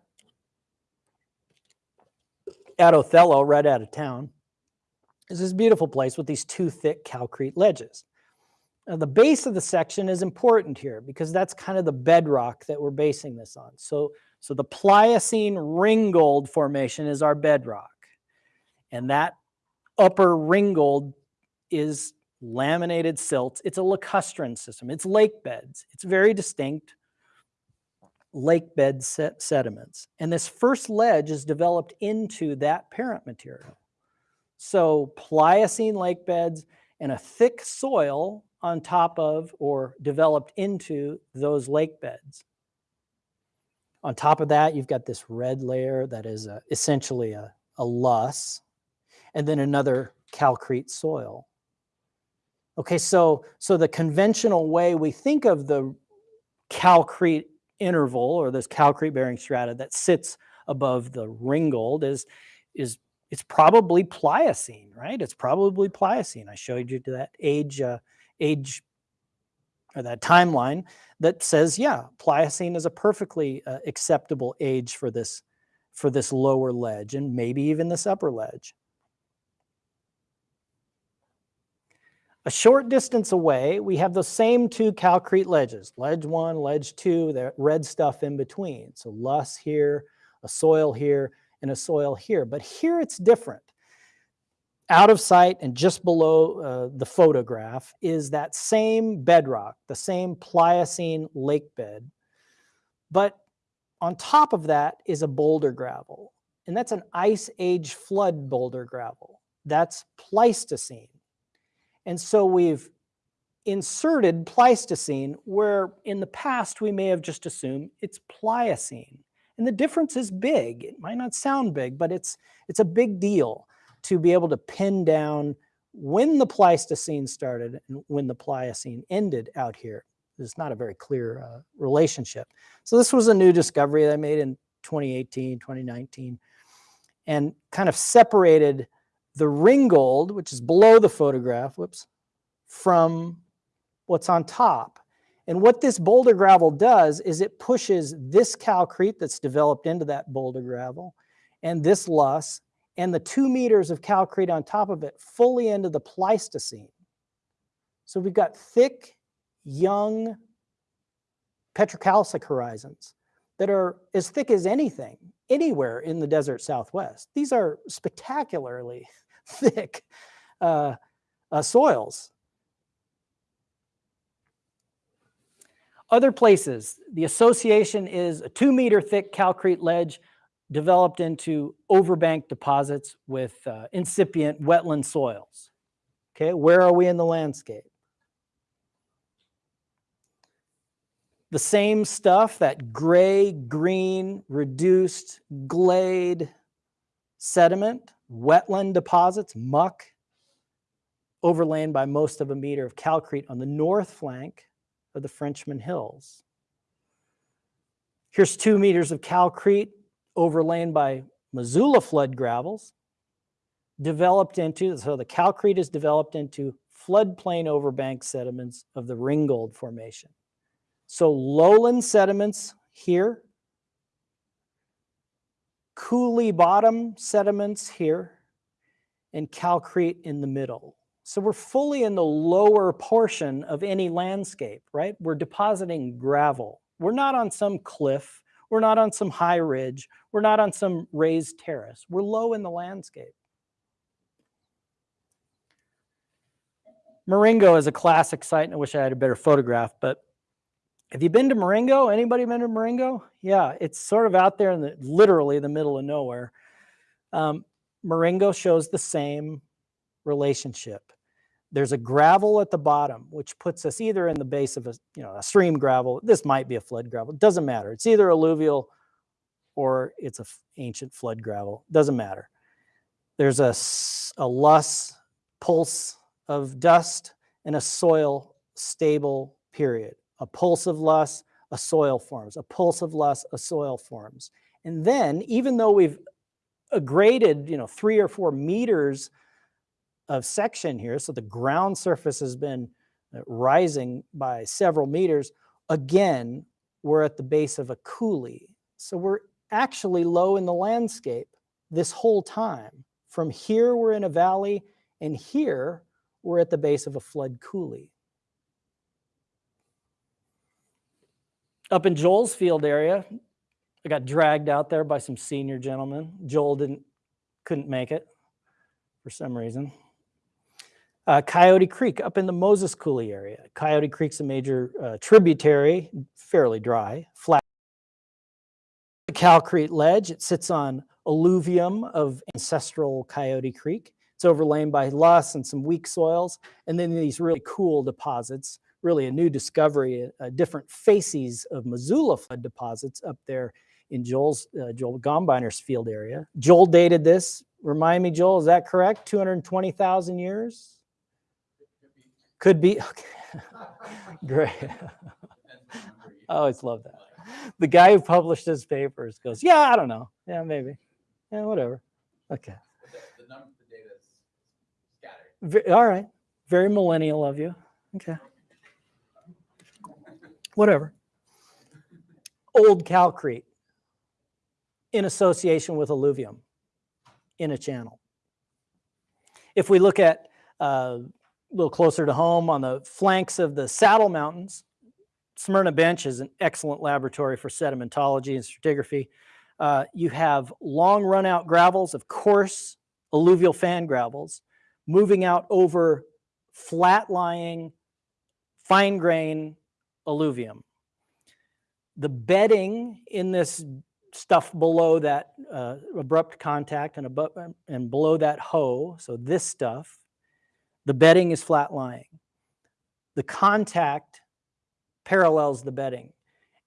at Othello, right out of town, is this beautiful place with these two thick calcrete ledges. Now, the base of the section is important here because that's kind of the bedrock that we're basing this on. So, so the Pliocene ringgold formation is our bedrock. And that upper ringgold is laminated silts. It's a lacustrine system. It's lake beds. It's very distinct lake bed set sediments. And this first ledge is developed into that parent material. So Pliocene lake beds and a thick soil on top of or developed into those lake beds. On top of that, you've got this red layer that is a, essentially a, a loess, and then another calcrete soil. Okay, so, so the conventional way we think of the calcrete interval or this calcrete bearing strata that sits above the ringgold is, is it's probably Pliocene, right? It's probably Pliocene. I showed you to that age, uh, age or that timeline that says, yeah, Pliocene is a perfectly uh, acceptable age for this, for this lower ledge and maybe even this upper ledge. A short distance away, we have the same two calcrete ledges, ledge one, ledge two, the red stuff in between. So loess here, a soil here, and a soil here. But here it's different. Out of sight and just below uh, the photograph is that same bedrock, the same Pliocene lake bed. But on top of that is a boulder gravel. And that's an ice age flood boulder gravel. That's Pleistocene. And so we've inserted Pleistocene where in the past we may have just assumed it's Pliocene. And the difference is big. It might not sound big, but it's, it's a big deal to be able to pin down when the Pleistocene started and when the Pliocene ended out here. There's not a very clear uh, relationship. So this was a new discovery that I made in 2018, 2019, and kind of separated the ringgold, which is below the photograph, whoops, from what's on top. And what this boulder gravel does is it pushes this calcrete that's developed into that boulder gravel and this loess and the two meters of calcrete on top of it fully into the Pleistocene. So we've got thick, young petrocalcic horizons that are as thick as anything anywhere in the desert southwest. These are spectacularly thick uh, uh, soils. Other places, the association is a two meter thick calcrete ledge developed into overbank deposits with uh, incipient wetland soils. Okay, where are we in the landscape? The same stuff, that gray, green, reduced, gleyed sediment, wetland deposits, muck, overlain by most of a meter of calcrete on the north flank of the Frenchman Hills. Here's two meters of calcrete overlain by Missoula flood gravels, developed into, so the calcrete is developed into floodplain overbank sediments of the Ringgold Formation. So lowland sediments here, coulee bottom sediments here, and calcrete in the middle. So we're fully in the lower portion of any landscape, right? We're depositing gravel. We're not on some cliff. We're not on some high ridge. We're not on some raised terrace. We're low in the landscape. Marengo is a classic site, and I wish I had a better photograph, but have you been to Marengo? Anybody been to Marengo? Yeah, it's sort of out there in the literally the middle of nowhere. Um, Marengo shows the same relationship. There's a gravel at the bottom, which puts us either in the base of a, you know, a stream gravel. This might be a flood gravel. It doesn't matter. It's either alluvial or it's a ancient flood gravel. Doesn't matter. There's a, a loess pulse of dust and a soil stable period. A pulse of loess, a soil forms. A pulse of loess, a soil forms. And then, even though we've uh, graded, you know, three or four meters of section here, so the ground surface has been uh, rising by several meters, again, we're at the base of a coulee. So we're actually low in the landscape this whole time. From here, we're in a valley, and here, we're at the base of a flood coulee. Up in Joel's field area, I got dragged out there by some senior gentlemen. Joel didn't, couldn't make it for some reason. Uh, Coyote Creek up in the Moses Coulee area. Coyote Creek's a major uh, tributary, fairly dry, flat. The Calcrete Ledge, it sits on alluvium of ancestral Coyote Creek. It's overlain by loess and some weak soils, and then these really cool deposits, really a new discovery, different facies of Missoula flood deposits up there in Joel's, uh, Joel Gombiner's field area. Joel dated this, remind me, Joel, is that correct? 220,000 years? Could be, okay. great. I always love that. The guy who published his papers goes, yeah, I don't know. Yeah, maybe. Yeah, whatever. Okay. The number, the data is scattered. Ve- All right. Very millennial of you. Okay. Whatever. Old Calcrete in association with alluvium in a channel. If we look at uh, a little closer to home on the flanks of the Saddle Mountains, Smyrna Bench is an excellent laboratory for sedimentology and stratigraphy. Uh, you have long run out gravels of coarse alluvial fan gravels moving out over flat lying, fine grain alluvium. The bedding in this stuff below that uh, abrupt contact and, above, and below that hoe, so this stuff, the bedding is flat lying. The contact parallels the bedding.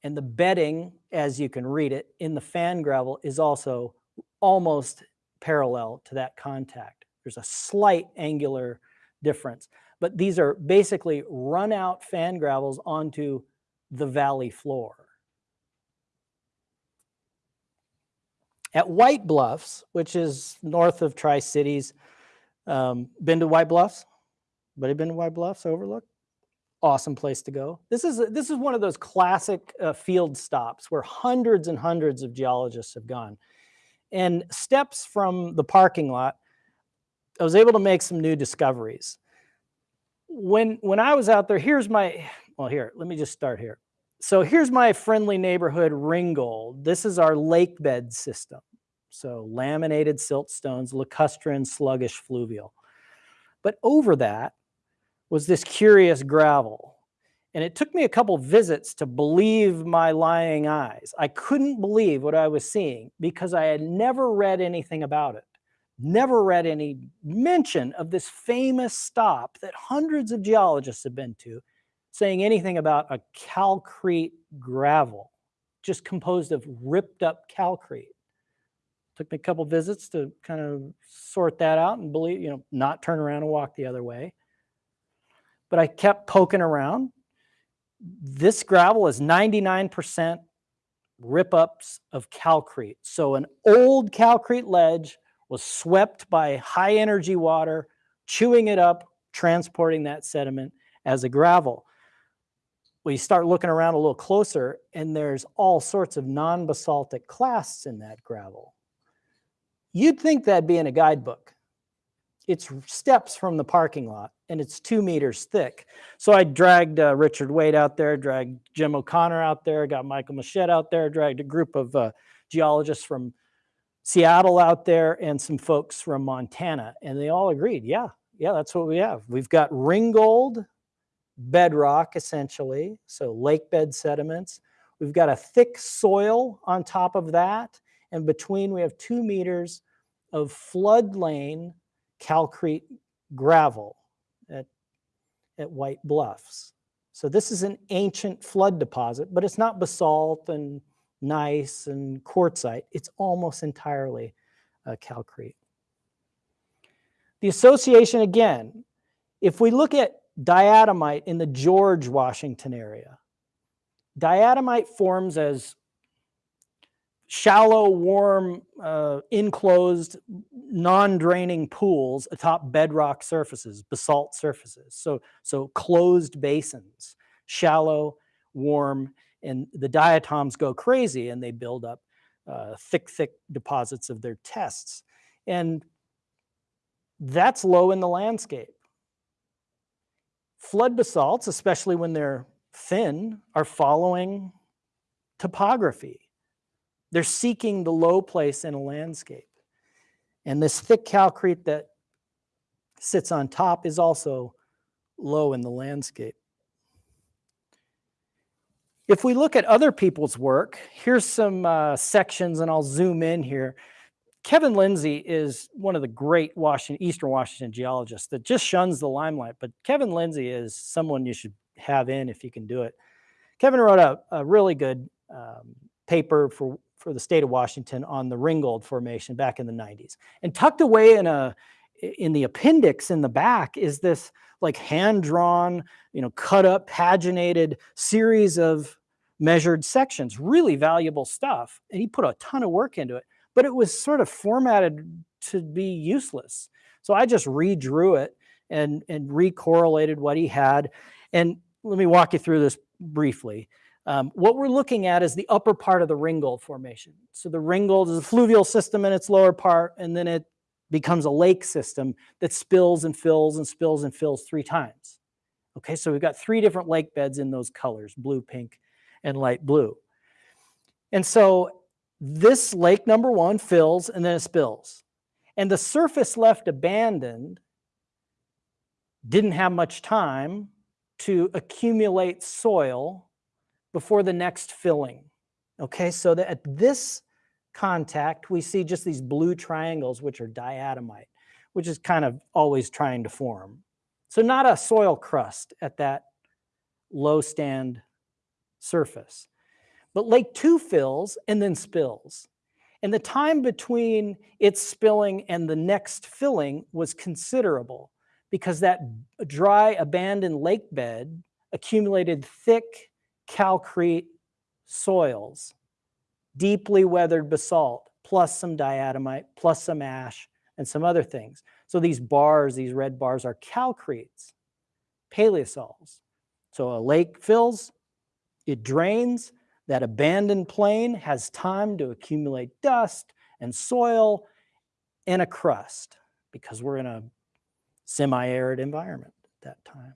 And the bedding, as you can read it, in the fan gravel is also almost parallel to that contact. There's a slight angular difference, but these are basically run out fan gravels onto the valley floor. At White Bluffs, which is north of Tri Cities, um, been to White Bluffs? Anybody been to White Bluffs Overlook? Awesome place to go. This is this is one of those classic uh, field stops where hundreds and hundreds of geologists have gone. And steps from the parking lot, I was able to make some new discoveries. When when I was out there, here's my well here. Let me just start here. So here's my friendly neighborhood Ringgold. This is our lake bed system. So laminated siltstones, lacustrine, sluggish fluvial. But over that was this curious gravel. And it took me a couple visits to believe my lying eyes. I couldn't believe what I was seeing because I had never read anything about it, never read any mention of this famous stop that hundreds of geologists have been to, saying anything about a calcrete gravel, just composed of ripped up calcrete. Took me a couple visits to kind of sort that out and believe, you know, not turn around and walk the other way. But I kept poking around. This gravel is 99% rip ups of calcrete. So an old calcrete ledge was swept by high energy water, chewing it up, transporting that sediment as a gravel. You start looking around a little closer, and there's all sorts of non basaltic clasts in that gravel. You'd think that'd be in a guidebook. It's steps from the parking lot and it's two meters thick. So I dragged uh, Richard Waitt out there, dragged Jim O'Connor out there, got Michael Machette out there, dragged a group of uh, geologists from Seattle out there and some folks from Montana. And they all agreed, yeah, yeah, that's what we have. We've got ringgold bedrock essentially, so lake bed sediments. We've got a thick soil on top of that. And between we have two meters of flood lane calcrete gravel at, at White Bluffs. So this is an ancient flood deposit, but it's not basalt and gneiss and quartzite. It's almost entirely uh, calcrete. The association again, if we look at diatomite in the George Washington area, diatomite forms as shallow, warm, uh, enclosed, non-draining pools atop bedrock surfaces, basalt surfaces. So, so closed basins, shallow, warm, and the diatoms go crazy and they build up uh, thick, thick deposits of their tests. And that's low in the landscape. Flood basalts, especially when they're thin, are following topography. They're seeking the low place in a landscape. And this thick calcrete that sits on top is also low in the landscape. If we look at other people's work, here's some uh, sections, and I'll zoom in here. Kevin Lindsey is one of the great Washington, Eastern Washington geologists that just shuns the limelight, but Kevin Lindsey is someone you should have in if you can do it. Kevin wrote a, a really good um, paper for, for the state of Washington on the Ringgold Formation back in the 90s. And tucked away in a in the appendix in the back is this like hand drawn, you know, cut up, paginated series of measured sections, really valuable stuff. And he put a ton of work into it, but it was sort of formatted to be useless. So I just redrew it and, and recorrelated what he had. And let me walk you through this briefly. Um, what we're looking at is the upper part of the Ringgold Formation. So the Ringgold is a fluvial system in its lower part, and then it becomes a lake system that spills and fills and spills and fills three times. Okay, so we've got three different lake beds in those colors, blue, pink, and light blue. And so this lake number one fills and then it spills. And the surface left abandoned didn't have much time to accumulate soil before the next filling. Okay, so that at this contact, we see just these blue triangles, which are diatomite, which is kind of always trying to form. So not a soil crust at that low stand surface. But lake two fills and then spills. And the time between its spilling and the next filling was considerable because that dry abandoned lake bed accumulated thick calcrete soils deeply weathered basalt, plus some diatomite, plus some ash, and some other things. So these bars, these red bars, are calcretes, paleosols. So a lake fills, it drains, that abandoned plain has time to accumulate dust and soil and a crust because we're in a semi-arid environment at that time.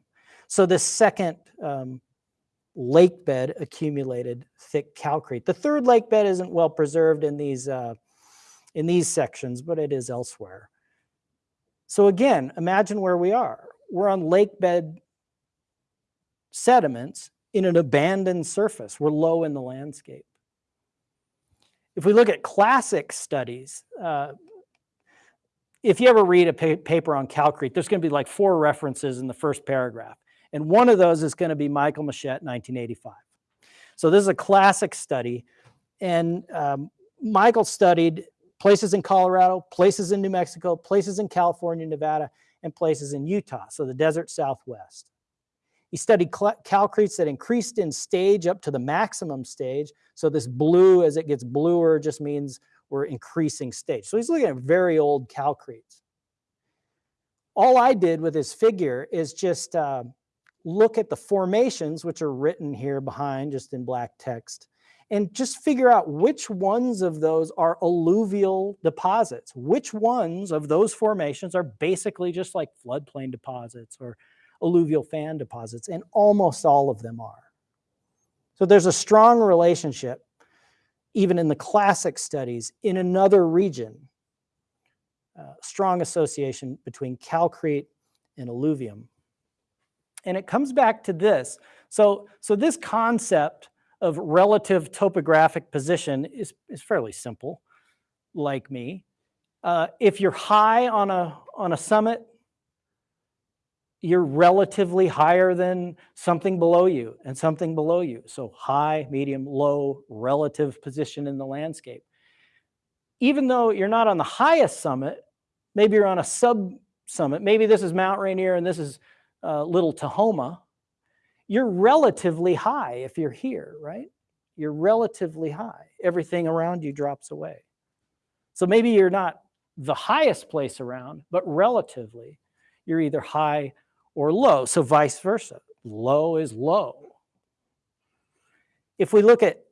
So this second um, lake bed accumulated thick calcrete. The third lake bed isn't well preserved in these, uh, in these sections, but it is elsewhere. So again, imagine where we are. We're on lake bed sediments in an abandoned surface. We're low in the landscape. If we look at classic studies, uh, if you ever read a pa paper on calcrete, there's going to be like four references in the first paragraph. And one of those is going to be Michael Machette, 1985. So this is a classic study. And um, Michael studied places in Colorado, places in New Mexico, places in California, Nevada, and places in Utah, so the desert southwest. He studied calcretes that increased in stage up to the maximum stage. So this blue, as it gets bluer, just means we're increasing stage. So he's looking at very old calcretes. All I did with this figure is just uh, look at the formations, which are written here behind just in black text, and just figure out which ones of those are alluvial deposits. Which ones of those formations are basically just like floodplain deposits or alluvial fan deposits, and almost all of them are. So there's a strong relationship, even in the classic studies, in another region, uh, strong association between calcrete and alluvium. And it comes back to this. So, so this concept of relative topographic position is, is fairly simple, like me. Uh, if you're high on a, on a summit, you're relatively higher than something below you and something below you. So high, medium, low, relative position in the landscape. Even though you're not on the highest summit, maybe you're on a sub summit. Maybe this is Mount Rainier and this is uh, Little Tahoma, you're relatively high if you're here, right? You're relatively high. Everything around you drops away. So maybe you're not the highest place around, but relatively, you're either high or low. So vice versa. Low is low. if we look at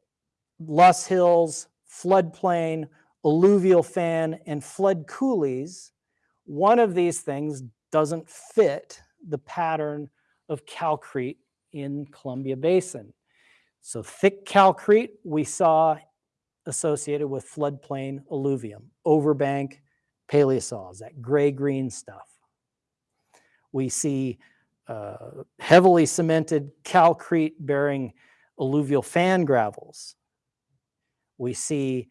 Loess Hills, floodplain, alluvial fan, and flood coulees, one of these things doesn't fit the pattern of calcrete in Columbia Basin. So thick calcrete we saw associated with floodplain alluvium, overbank paleosols, that gray-green stuff. We see uh, heavily cemented calcrete bearing alluvial fan gravels. We see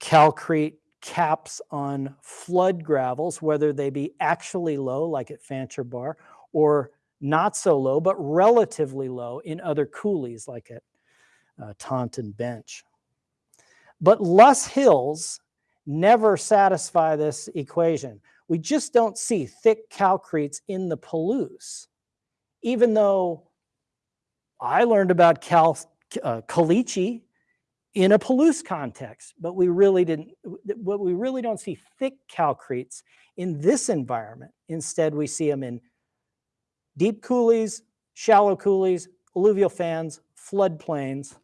calcrete caps on flood gravels, whether they be actually low, like at Fancher Bar, or not so low, but relatively low in other coulees, like at uh, Taunton Bench. But loess Hills never satisfy this equation. We just don't see thick calcretes in the Palouse, even though I learned about cal, uh, caliche in a Palouse context, but we really didn't, what we really don't see thick calcretes in this environment. Instead, we see them in deep coulees, shallow coulees, alluvial fans, floodplains.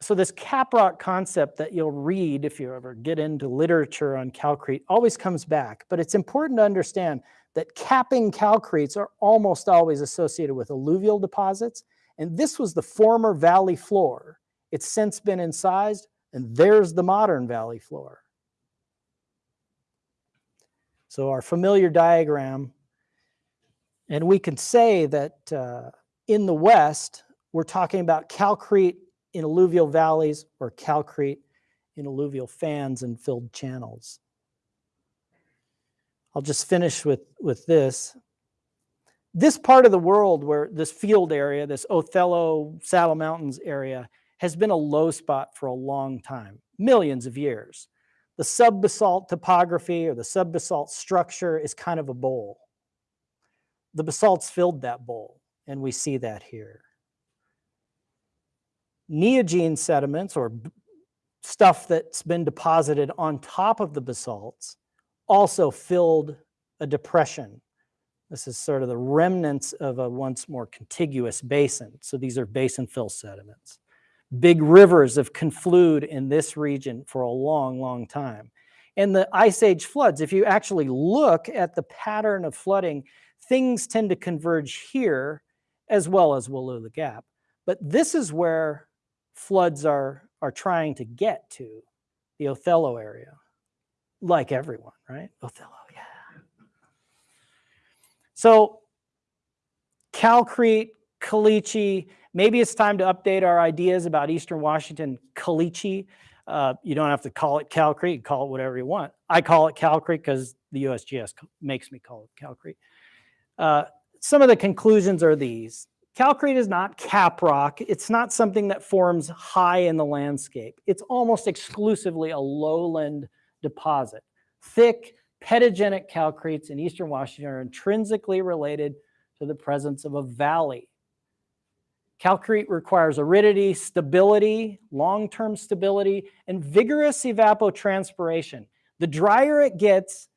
So this caprock concept that you'll read if you ever get into literature on calcrete always comes back, but it's important to understand that capping calcretes are almost always associated with alluvial deposits, and this was the former valley floor. It's since been incised, and there's the modern valley floor. So our familiar diagram, and we can say that uh, in the west, we're talking about calcrete in alluvial valleys or calcrete in alluvial fans and filled channels. I'll just finish with, with this. This part of the world where this field area, this Othello Saddle Mountains area, has been a low spot for a long time, millions of years. The subbasalt topography or the subbasalt structure is kind of a bowl. The basalts filled that bowl, and we see that here. Neogene sediments or stuff that's been deposited on top of the basalts also filled a depression. This is sort of the remnants of a once more contiguous basin. So these are basin fill sediments. Big rivers have conflued in this region for a long, long time. And the Ice Age floods, if you actually look at the pattern of flooding, things tend to converge here as well as Wallula Gap. But this is where floods are, are trying to get to, the Othello area, like everyone, right? Othello, yeah. So Calcrete, Caliche, maybe it's time to update our ideas about Eastern Washington Caliche. Uh, you don't have to call it Calcrete, call it whatever you want. I call it Calcrete because the USGS makes me call it Calcrete. Uh, some of the conclusions are these. Calcrete is not cap rock. It's not something that forms high in the landscape. It's almost exclusively a lowland deposit. Thick, pedogenic calcretes in eastern Washington are intrinsically related to the presence of a valley. Calcrete requires aridity, stability, long-term stability, and vigorous evapotranspiration. The drier it gets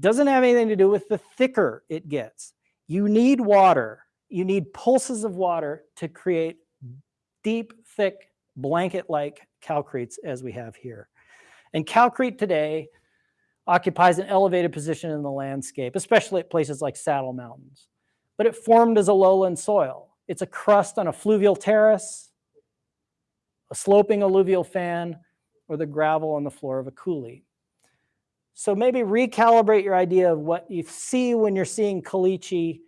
doesn't have anything to do with the thicker it gets. You need water. You need pulses of water to create deep, thick, blanket-like calcretes as we have here. And calcrete today occupies an elevated position in the landscape, especially at places like Saddle Mountains. But it formed as a lowland soil. It's a crust on a fluvial terrace, a sloping alluvial fan, or the gravel on the floor of a coulee. So maybe recalibrate your idea of what you see when you're seeing caliche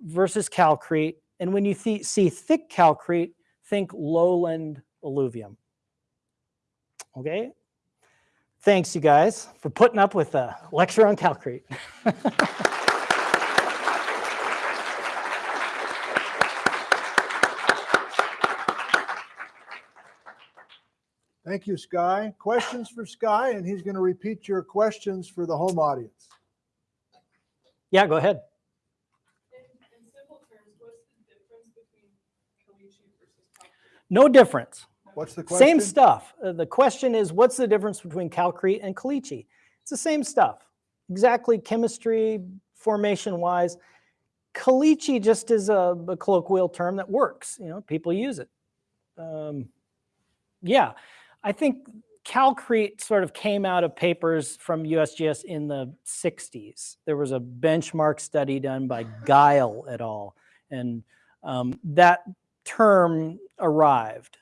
versus calcrete. And when you th- see thick calcrete, think lowland alluvium. Okay? Thanks, you guys, for putting up with a lecture on calcrete. Thank you, Sky. Questions for Sky, and he's going to repeat your questions for the home audience. yeah, go ahead. In, in terms, what's the difference between Caliche versus Calcrete? No difference. What's the question? Same stuff. Uh, the question is, what's the difference between calcrete and caliche? It's the same stuff. Exactly chemistry, formation wise. caliche just is a, a colloquial term that works. You know, people use it. Um, yeah, I think Calcrete sort of came out of papers from USGS in the 60s. There was a benchmark study done by Gile et al. And um, that term arrived.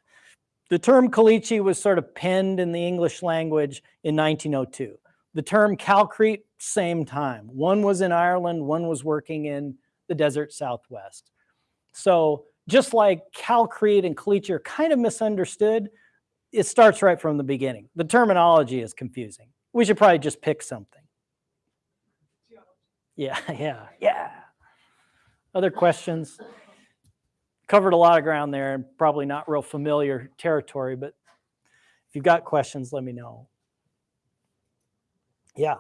The term caliche was sort of penned in the English language in 1902. The term calcrete, same time. One was in Ireland, one was working in the desert southwest. So just like calcrete and caliche are kind of misunderstood, it starts right from the beginning. The terminology is confusing. We should probably just pick something. Yeah, yeah, yeah. Other questions? Covered a lot of ground there and probably not real familiar territory, but if you've got questions, let me know. Yeah,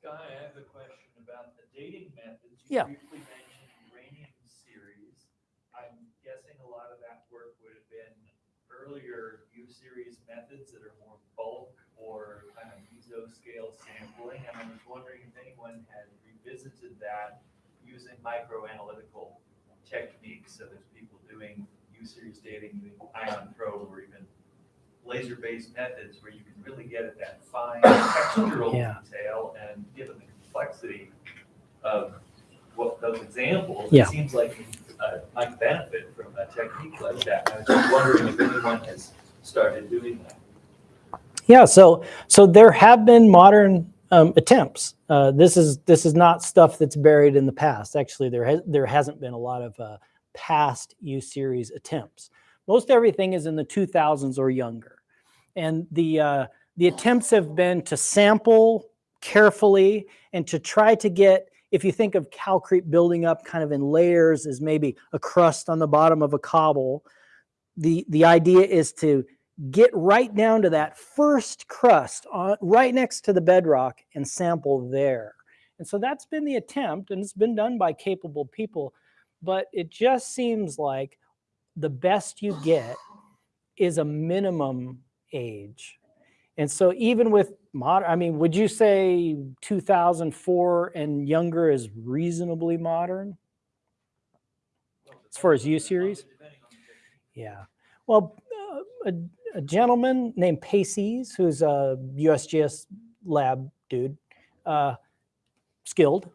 Sky, I have a question about the dating methods. Yeah. You briefly mentioned uranium series. I'm guessing a lot of that work would have been earlier U-series methods that are more bulk or kind of mesoscale sampling. And I was wondering if anyone had revisited that using microanalytical techniques. So there's people doing U-series dating, using ion probe or even laser-based methods where you can really get at that fine textural Yeah. detail and given the complexity of what those examples, Yeah. it seems like you uh, might benefit from a technique like that. I was just wondering if anyone has started doing that. yeah. So, so there have been modern um, attempts. Uh, this is this is not stuff that's buried in the past. Actually, there has there hasn't been a lot of uh, past U series attempts. Most everything is in the 2000s or younger, and the uh, the attempts have been to sample carefully and to try to get. If you think of calcrete building up kind of in layers as maybe a crust on the bottom of a cobble, the the idea is to get right down to that first crust on, right next to the bedrock and sample there. And so that's been the attempt, and it's been done by capable people. But it just seems like the best you get is a minimum age. And so even with modern, I mean, would you say 2004 and younger is reasonably modern? As far as U series? Depending on the technique. Yeah. Well, uh, a, gentleman named Paces, who's a USGS lab dude, uh, skilled,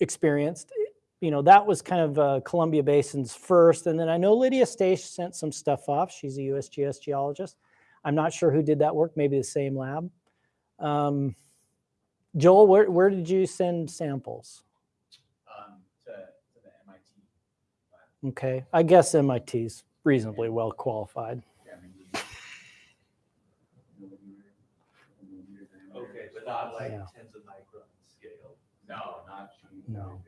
experienced. You know, that was kind of uh, Columbia Basin's first. And then I know Lydia Staisch sent some stuff off. She's a USGS geologist. I'm not sure who did that work, maybe the same lab. Um, Joel, where, where did you send samples? Um, to, to the MIT. Okay, I guess MIT's reasonably well qualified. yeah, I mean, we- Okay, but not like Yeah. tens of micron scale. No, not. No.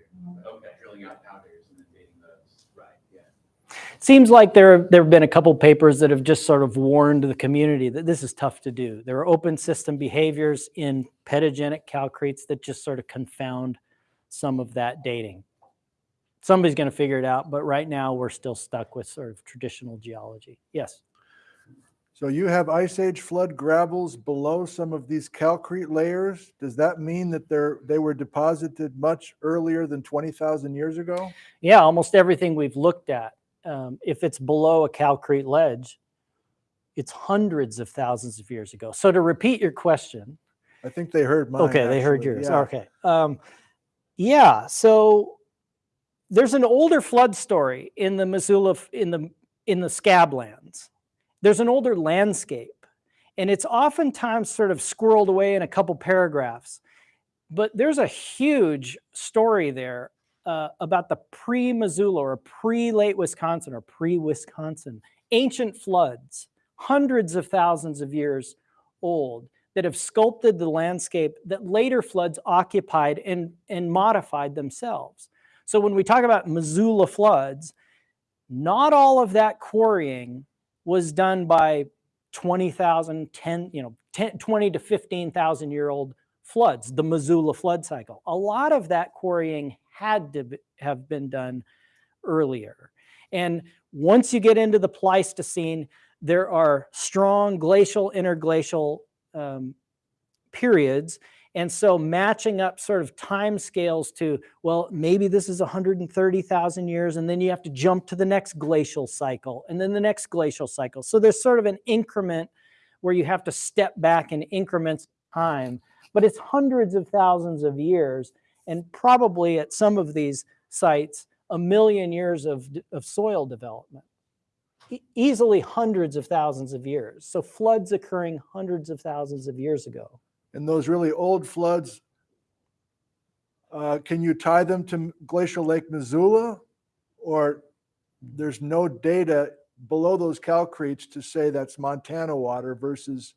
Okay, drilling out powders and then dating those. Right, yeah. Seems like there there have been a couple papers that have just sort of warned the community that this is tough to do. There are open system behaviors in pedogenic calcretes that just sort of confound some of that dating. Somebody's going to figure it out, but right now we're still stuck with sort of traditional geology. Yes. So you have ice age flood gravels below some of these calcrete layers. Does that mean that they're, they were deposited much earlier than 20,000 years ago? Yeah, almost everything we've looked at, um, if it's below a calcrete ledge, it's hundreds of thousands of years ago. So to repeat your question, I think they heard mine. Okay, they heard yours. yeah. Okay. Um, yeah. So there's an older flood story in the Missoula in the in the Scablands. There's an older landscape, and it's oftentimes sort of squirreled away in a couple paragraphs. But there's a huge story there uh, about the pre-Missoula or pre-late Wisconsin or pre-Wisconsin ancient floods, hundreds of thousands of years old that have sculpted the landscape that later floods occupied and, and modified themselves. So when we talk about Missoula floods, not all of that quarrying was done by 20,000, 10, you know, 10, 20 to 15,000 year old floods, the Missoula flood cycle. A lot of that quarrying had to be- have been done earlier. And once you get into the Pleistocene, there are strong glacial, interglacial um, periods, And so matching up sort of time scales to, well, maybe this is 130,000 years, and then you have to jump to the next glacial cycle, and then the next glacial cycle. So there's sort of an increment where you have to step back in increments of time, but it's hundreds of thousands of years, and probably at some of these sites, a million years of, of soil development. Easily hundreds of thousands of years. So floods occurring hundreds of thousands of years ago. And those really old floods, uh, can you tie them to glacial Lake Missoula? Or there's no data below those calcretes to say that's Montana water versus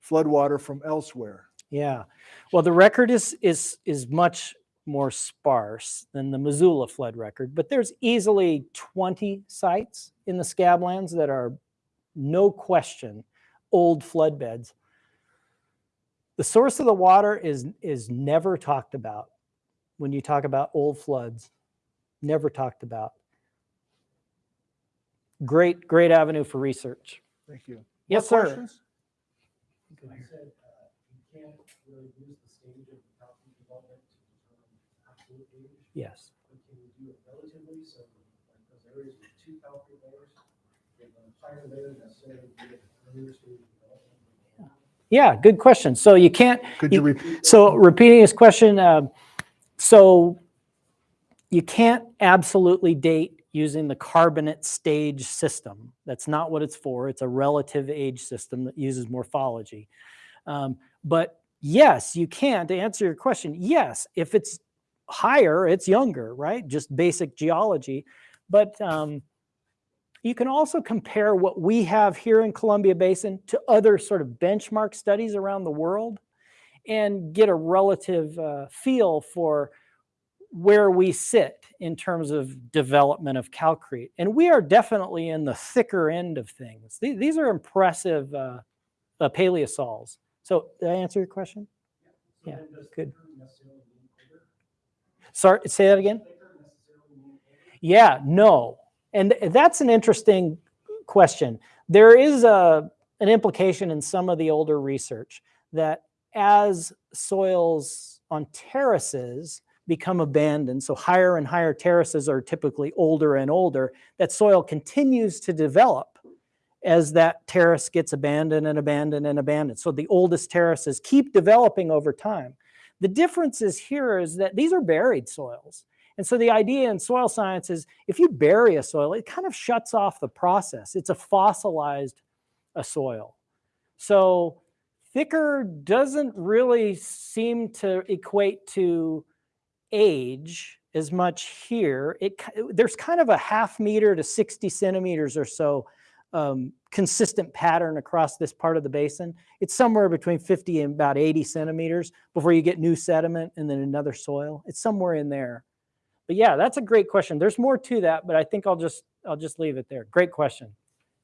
flood water from elsewhere? Yeah. Well, the record is is is much more sparse than the Missoula flood record, but there's easily 20 sites in the Scablands that are no question old flood beds. The source of the water is is never talked about when you talk about old floods. Never talked about. Great, great avenue for research. Thank you. Yes, More sir. questions? You said uh, you can't really use the stage of the property development to determine absolute age, Yes. Yeah, good question. So you can't Could you You- repeat? So repeating his question, um, so you can't absolutely date using the carbonate stage system. That's not what it's for. It's a relative age system that uses morphology. Um, but yes, you can. To answer your question, yes, if it's higher, it's younger, right? Just basic geology. But um, you can also compare what we have here in Columbia Basin to other sort of benchmark studies around the world and get a relative uh, feel for where we sit in terms of development of calcrete. And we are definitely in the thicker end of things. The- These are impressive uh, uh, paleosols. So did I answer your question? So Yeah, good. thicker necessarily mean bigger? Sorry, say that again? Thicker necessarily mean older? Yeah, no. And that's an interesting question. There is a, an implication in some of the older research that as soils on terraces become abandoned, so higher and higher terraces are typically older and older, that soil continues to develop as that terrace gets abandoned and abandoned and abandoned. So the oldest terraces keep developing over time. The difference is here is that these are buried soils. And so the idea in soil science is if you bury a soil, it kind of shuts off the process. It's a fossilized a soil. So thicker doesn't really seem to equate to age as much here. It there's kind of a half meter to 60 centimeters or so um, consistent pattern across this part of the basin. It's somewhere between 50 and about 80 centimeters before you get new sediment and then another soil. It's somewhere in there. But yeah, that's a great question. There's more to that, but I think I'll just I'll just leave it there. Great question.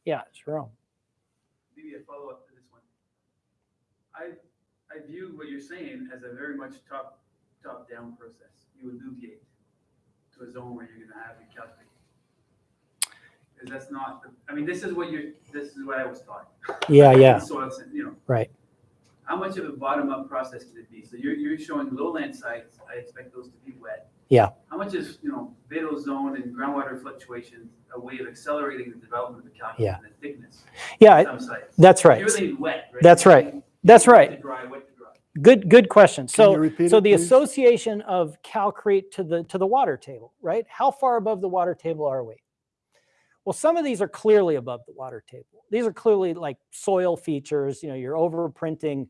Yeah, Jerome. maybe a follow-up to this one. I, I view what you're saying as a very much top, top-down process. You alluviate to a zone where you're gonna have your calcrete. Because that's not, the- I mean, this is what you're, this is what I was taught. Yeah, yeah, you know, right. how much of a bottom-up process can it be? So you're, you're showing lowland sites, I expect those to be wet. Yeah. How much is, you know, vadose zone and groundwater fluctuations a way of accelerating the development of the calcrete Yeah. and the thickness? Yeah, of I- Some sites. that's right. You're leaving wet, right? That's right. That's Wet right. to dry, wet to dry. Good, good question. Can you So, repeat so it, the please? association of calcrete to the to the water table, right? How far above the water table are we? Well, some of these are clearly above the water table. These are clearly like soil features. You know, you're overprinting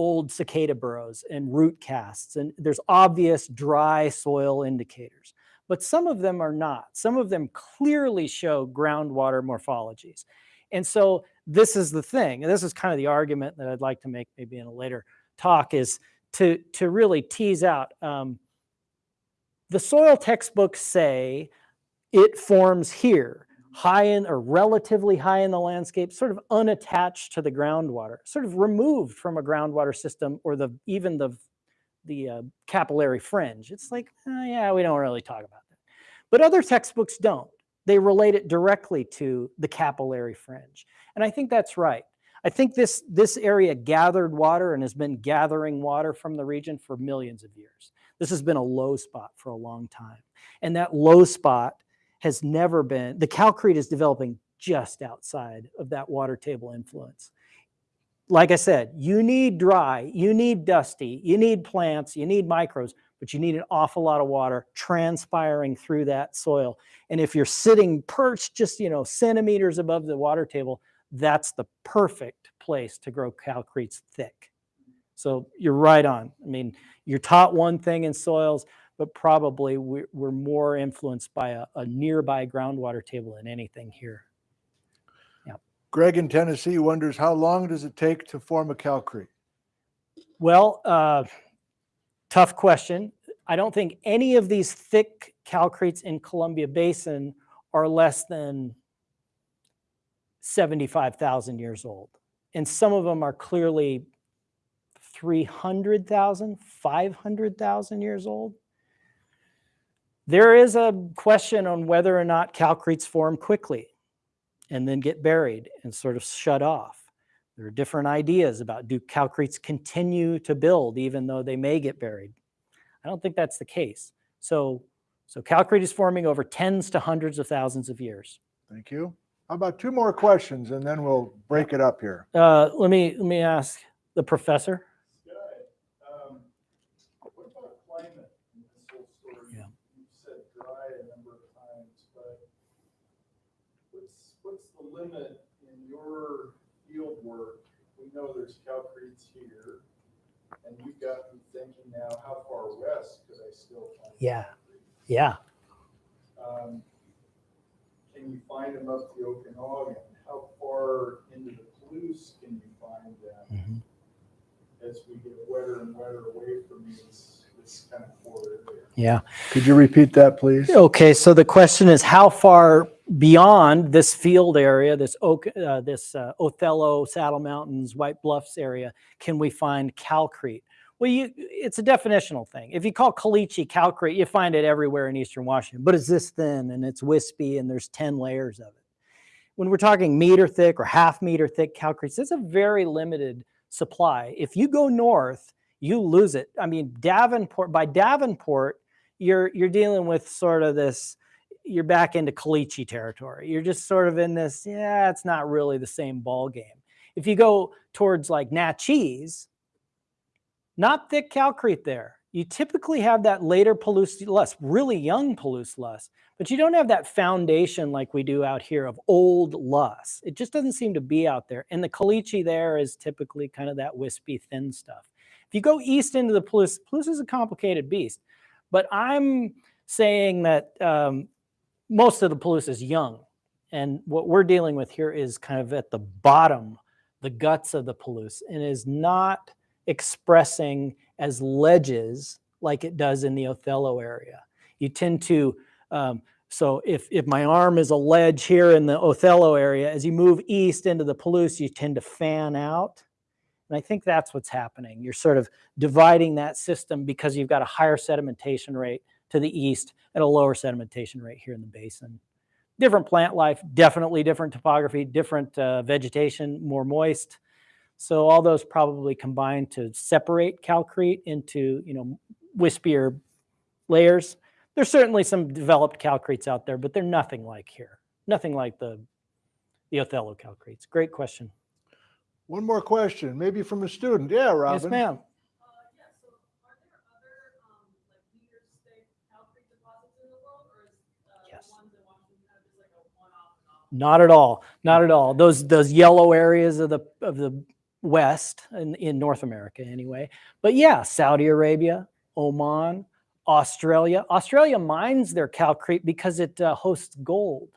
old cicada burrows and root casts, and there's obvious dry soil indicators. But some of them are not. Some of them clearly show groundwater morphologies. And so this is the thing, and this is kind of the argument that I'd like to make maybe in a later talk is to to really tease out. Um, the soil textbooks say it forms here, high in or relatively high in the landscape, sort of unattached to the groundwater, sort of removed from a groundwater system or the even the the uh, capillary fringe. It's like, "Oh, yeah, we don't really talk about that. But other textbooks don't. They relate it directly to the capillary fringe. And I think that's right. I think this, this area gathered water and has been gathering water from the region for millions of years. This has been a low spot for a long time. And that low spot has never been, the calcrete is developing just outside of that water table influence. Like I said, you need dry, you need dusty, you need plants, you need microbes, but you need an awful lot of water transpiring through that soil. And if you're sitting perched just, you know, centimeters above the water table, that's the perfect place to grow calcretes thick. So you're right on. I mean, you're taught one thing in soils, but probably we're, we're more influenced by a, a nearby groundwater table than anything here. Yeah. Greg in Tennessee wonders how long does it take to form a calcrete? Well, uh, tough question. I don't think any of these thick calcretes in Columbia Basin are less than 75,000 years old. And some of them are clearly 300,000, 500,000 years old. There is a question on whether or not calcretes form quickly and then get buried and sort of shut off. There are different ideas about do calcretes continue to build even though they may get buried? I don't think that's the case. So, so calcrete is forming over tens to hundreds of thousands of years. Thank you. How about two more questions and then we'll break it up here. Uh, let me let me ask the professor. Sky, um, what about climate in this whole story? Yeah. You've said dry a number of times, but what's, what's the limit in your field work? We know there's calcretes here, and you've got me thinking now, how far west could I still find? Yeah. calcretes? Yeah. Um, Can you find them up the Okanagan? How far into the Palouse can you find them? as we get wetter and wetter away from this, this kind of core. Yeah. Could you repeat that, please? Okay. So the question is, how far beyond this field area, this oak, uh, this uh, Othello, Saddle Mountains, White Bluffs area, can we find calcrete? Well, you, it's a definitional thing. If you call caliche calcrete, you find it everywhere in Eastern Washington, but it's this thin and it's wispy and there's 10 layers of it. When we're talking meter thick or half meter thick calcretes, it's a very limited supply. If you go north, you lose it. I mean, Davenport, by Davenport, you're, you're dealing with sort of this, you're back into caliche territory. You're just sort of in this, yeah, it's not really the same ball game. If you go towards like Naches, not thick calcrete there. You typically have that later Palouse loess, really young Palouse loess, but you don't have that foundation like we do out here of old loess. It just doesn't seem to be out there. And the caliche there is typically kind of that wispy, thin stuff. If you go east into the Palouse, Palouse is a complicated beast, but I'm saying that um, most of the Palouse is young. And what we're dealing with here is kind of at the bottom, the guts of the Palouse, and is not expressing as ledges like it does in the Othello area. You tend to, um, so if, if my arm is a ledge here in the Othello area, as you move east into the Palouse, you tend to fan out. And I think that's what's happening. You're sort of dividing that system because you've got a higher sedimentation rate to the east at a lower sedimentation rate here in the basin. Different plant life, definitely different topography, different uh, vegetation, more moist. So all those probably combine to separate calcrete into, you know, wispier layers. There's certainly some developed calcretes out there, but they're nothing like here. Nothing like the, the Othello calcretes. Great question. One more question, maybe from a student. Yeah, Robin. Yes, ma'am. Uh, yeah, so are there other, um, like meters thick calcrete deposits in the world, or is, uh, Yes. the ones in Washington kind of just like a one-off and off? Not at all. Not at all. Those those yellow areas of the of the west in, in North America anyway. But yeah, Saudi Arabia, Oman, Australia. Australia mines their calcrete because it uh, hosts gold.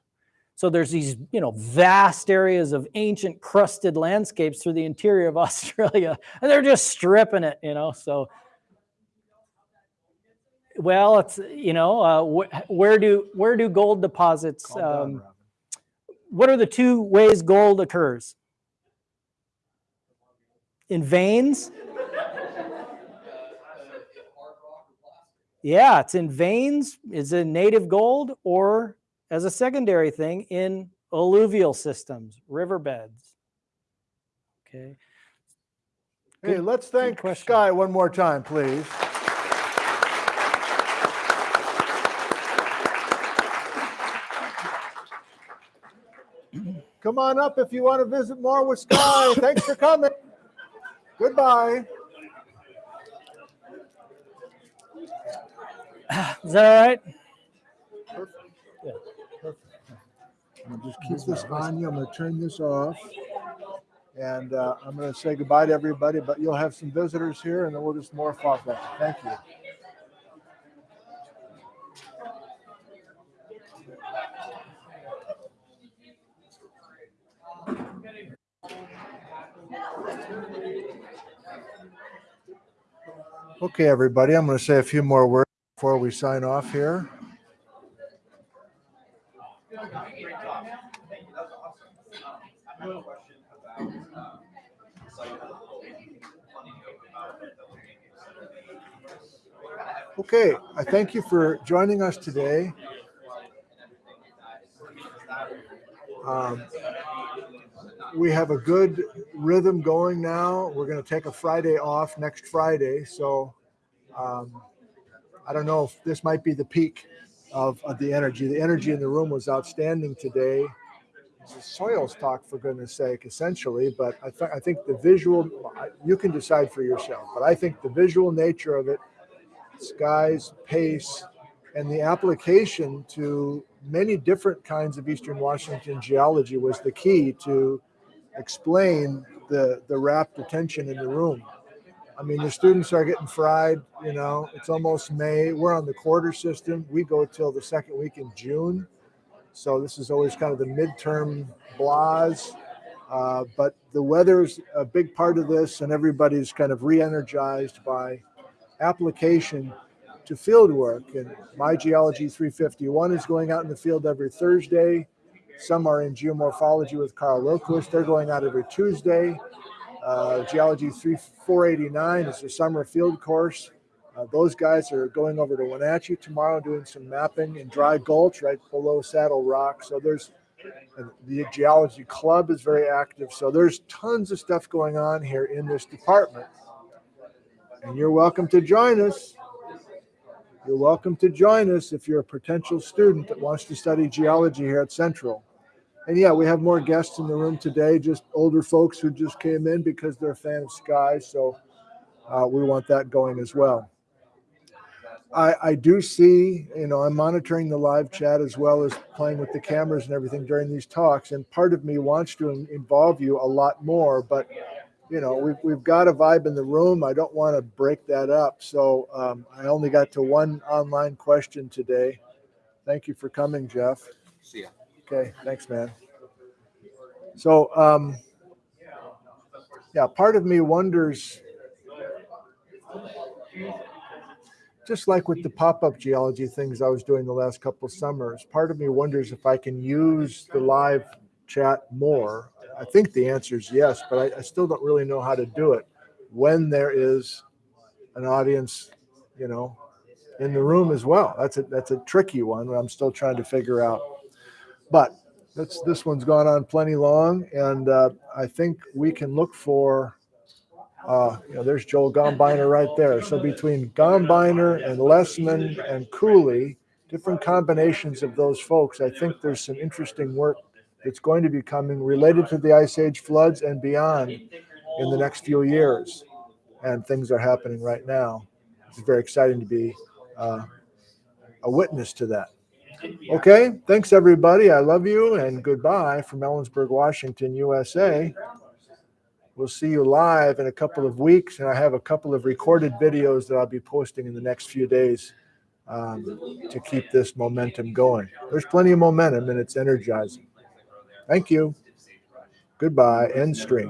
So there's these, you know, vast areas of ancient crusted landscapes through the interior of Australia, and they're just stripping it, you know. So, well, it's you know, uh, wh- where do where do gold deposits? Um. What are the two ways gold occurs? In veins? Yeah, it's in veins, is in native gold, or as a secondary thing in alluvial systems, riverbeds. Okay. Hey, let's thank. Sky one more time, please. Come on up if you want to visit more with Sky. Thanks for coming. Goodbye. Is that all right? I'm gonna just keep this on you. I'm gonna turn this off. And uh, I'm gonna say goodbye to everybody, but you'll have some visitors here and then we'll just morph off that. Thank you. Okay, everybody, I'm gonna say a few more words before we sign off here. Okay, I thank you for joining us today. Um, We have a good rhythm going now. We're going to take a Friday off next Friday, so um, I don't know if this might be the peak of, of the energy. The energy in the room was outstanding today. Soils talk, for goodness sake, essentially, but I, th- I think the visual, you can decide for yourself, but I think the visual nature of it Sky's, pace, and the application to many different kinds of Eastern Washington geology was the key to explain the, the rapt attention in the room. I mean, the students are getting fried, you know, it's almost May. We're on the quarter system. We go till the second week in June. So this is always kind of the midterm blahs. Uh, but the weather's a big part of this and everybody's kind of re-energized by application to field work. And my Geology 351 is going out in the field every Thursday. Some are in geomorphology with Karl Lillquist. They're going out every Tuesday. Uh, Geology 3 489 is a summer field course. Uh, those guys are going over to Wenatchee tomorrow doing some mapping in Dry Gulch right below Saddle Rock. So there's the Geology Club is very active. So there's tons of stuff going on here in this department. And you're welcome to join us. You're welcome to join us if you're a potential student that wants to study geology here at Central. And yeah, we have more guests in the room today, just older folks who just came in because they're a fan of Sky. So uh, we want that going as well. I, I do see, you know, I'm monitoring the live chat as well as playing with the cameras and everything during these talks. And part of me wants to involve you a lot more, but you know, we've, we've got a vibe in the room. I don't want to break that up. So um, I only got to one online question today. Thank you for coming, Jeff. See ya. Okay, thanks, man. So, um, yeah, part of me wonders, just like with the pop-up geology things I was doing the last couple of summers, part of me wonders if I can use the live chat more. I think the answer is yes, but I, I still don't really know how to do it when there is an audience, you know, in the room as well. That's a that's a tricky one. I'm still trying to figure out. But that's this one's gone on plenty long, and uh, I think we can look for. Uh, you know, there's Joel Gombiner right there. So between Gombiner and Lessman and Cooley, different combinations of those folks, I think there's some interesting work that's going to be coming related to the Ice Age floods and beyond in the next few years. And things are happening right now. It's very exciting to be uh, a witness to that. Okay, thanks everybody. I love you and goodbye from Ellensburg, Washington, USA. We'll see you live in a couple of weeks, and I have a couple of recorded videos that I'll be posting in the next few days um, to keep this momentum going. There's plenty of momentum, and it's energizing. Thank you. Goodbye. End stream.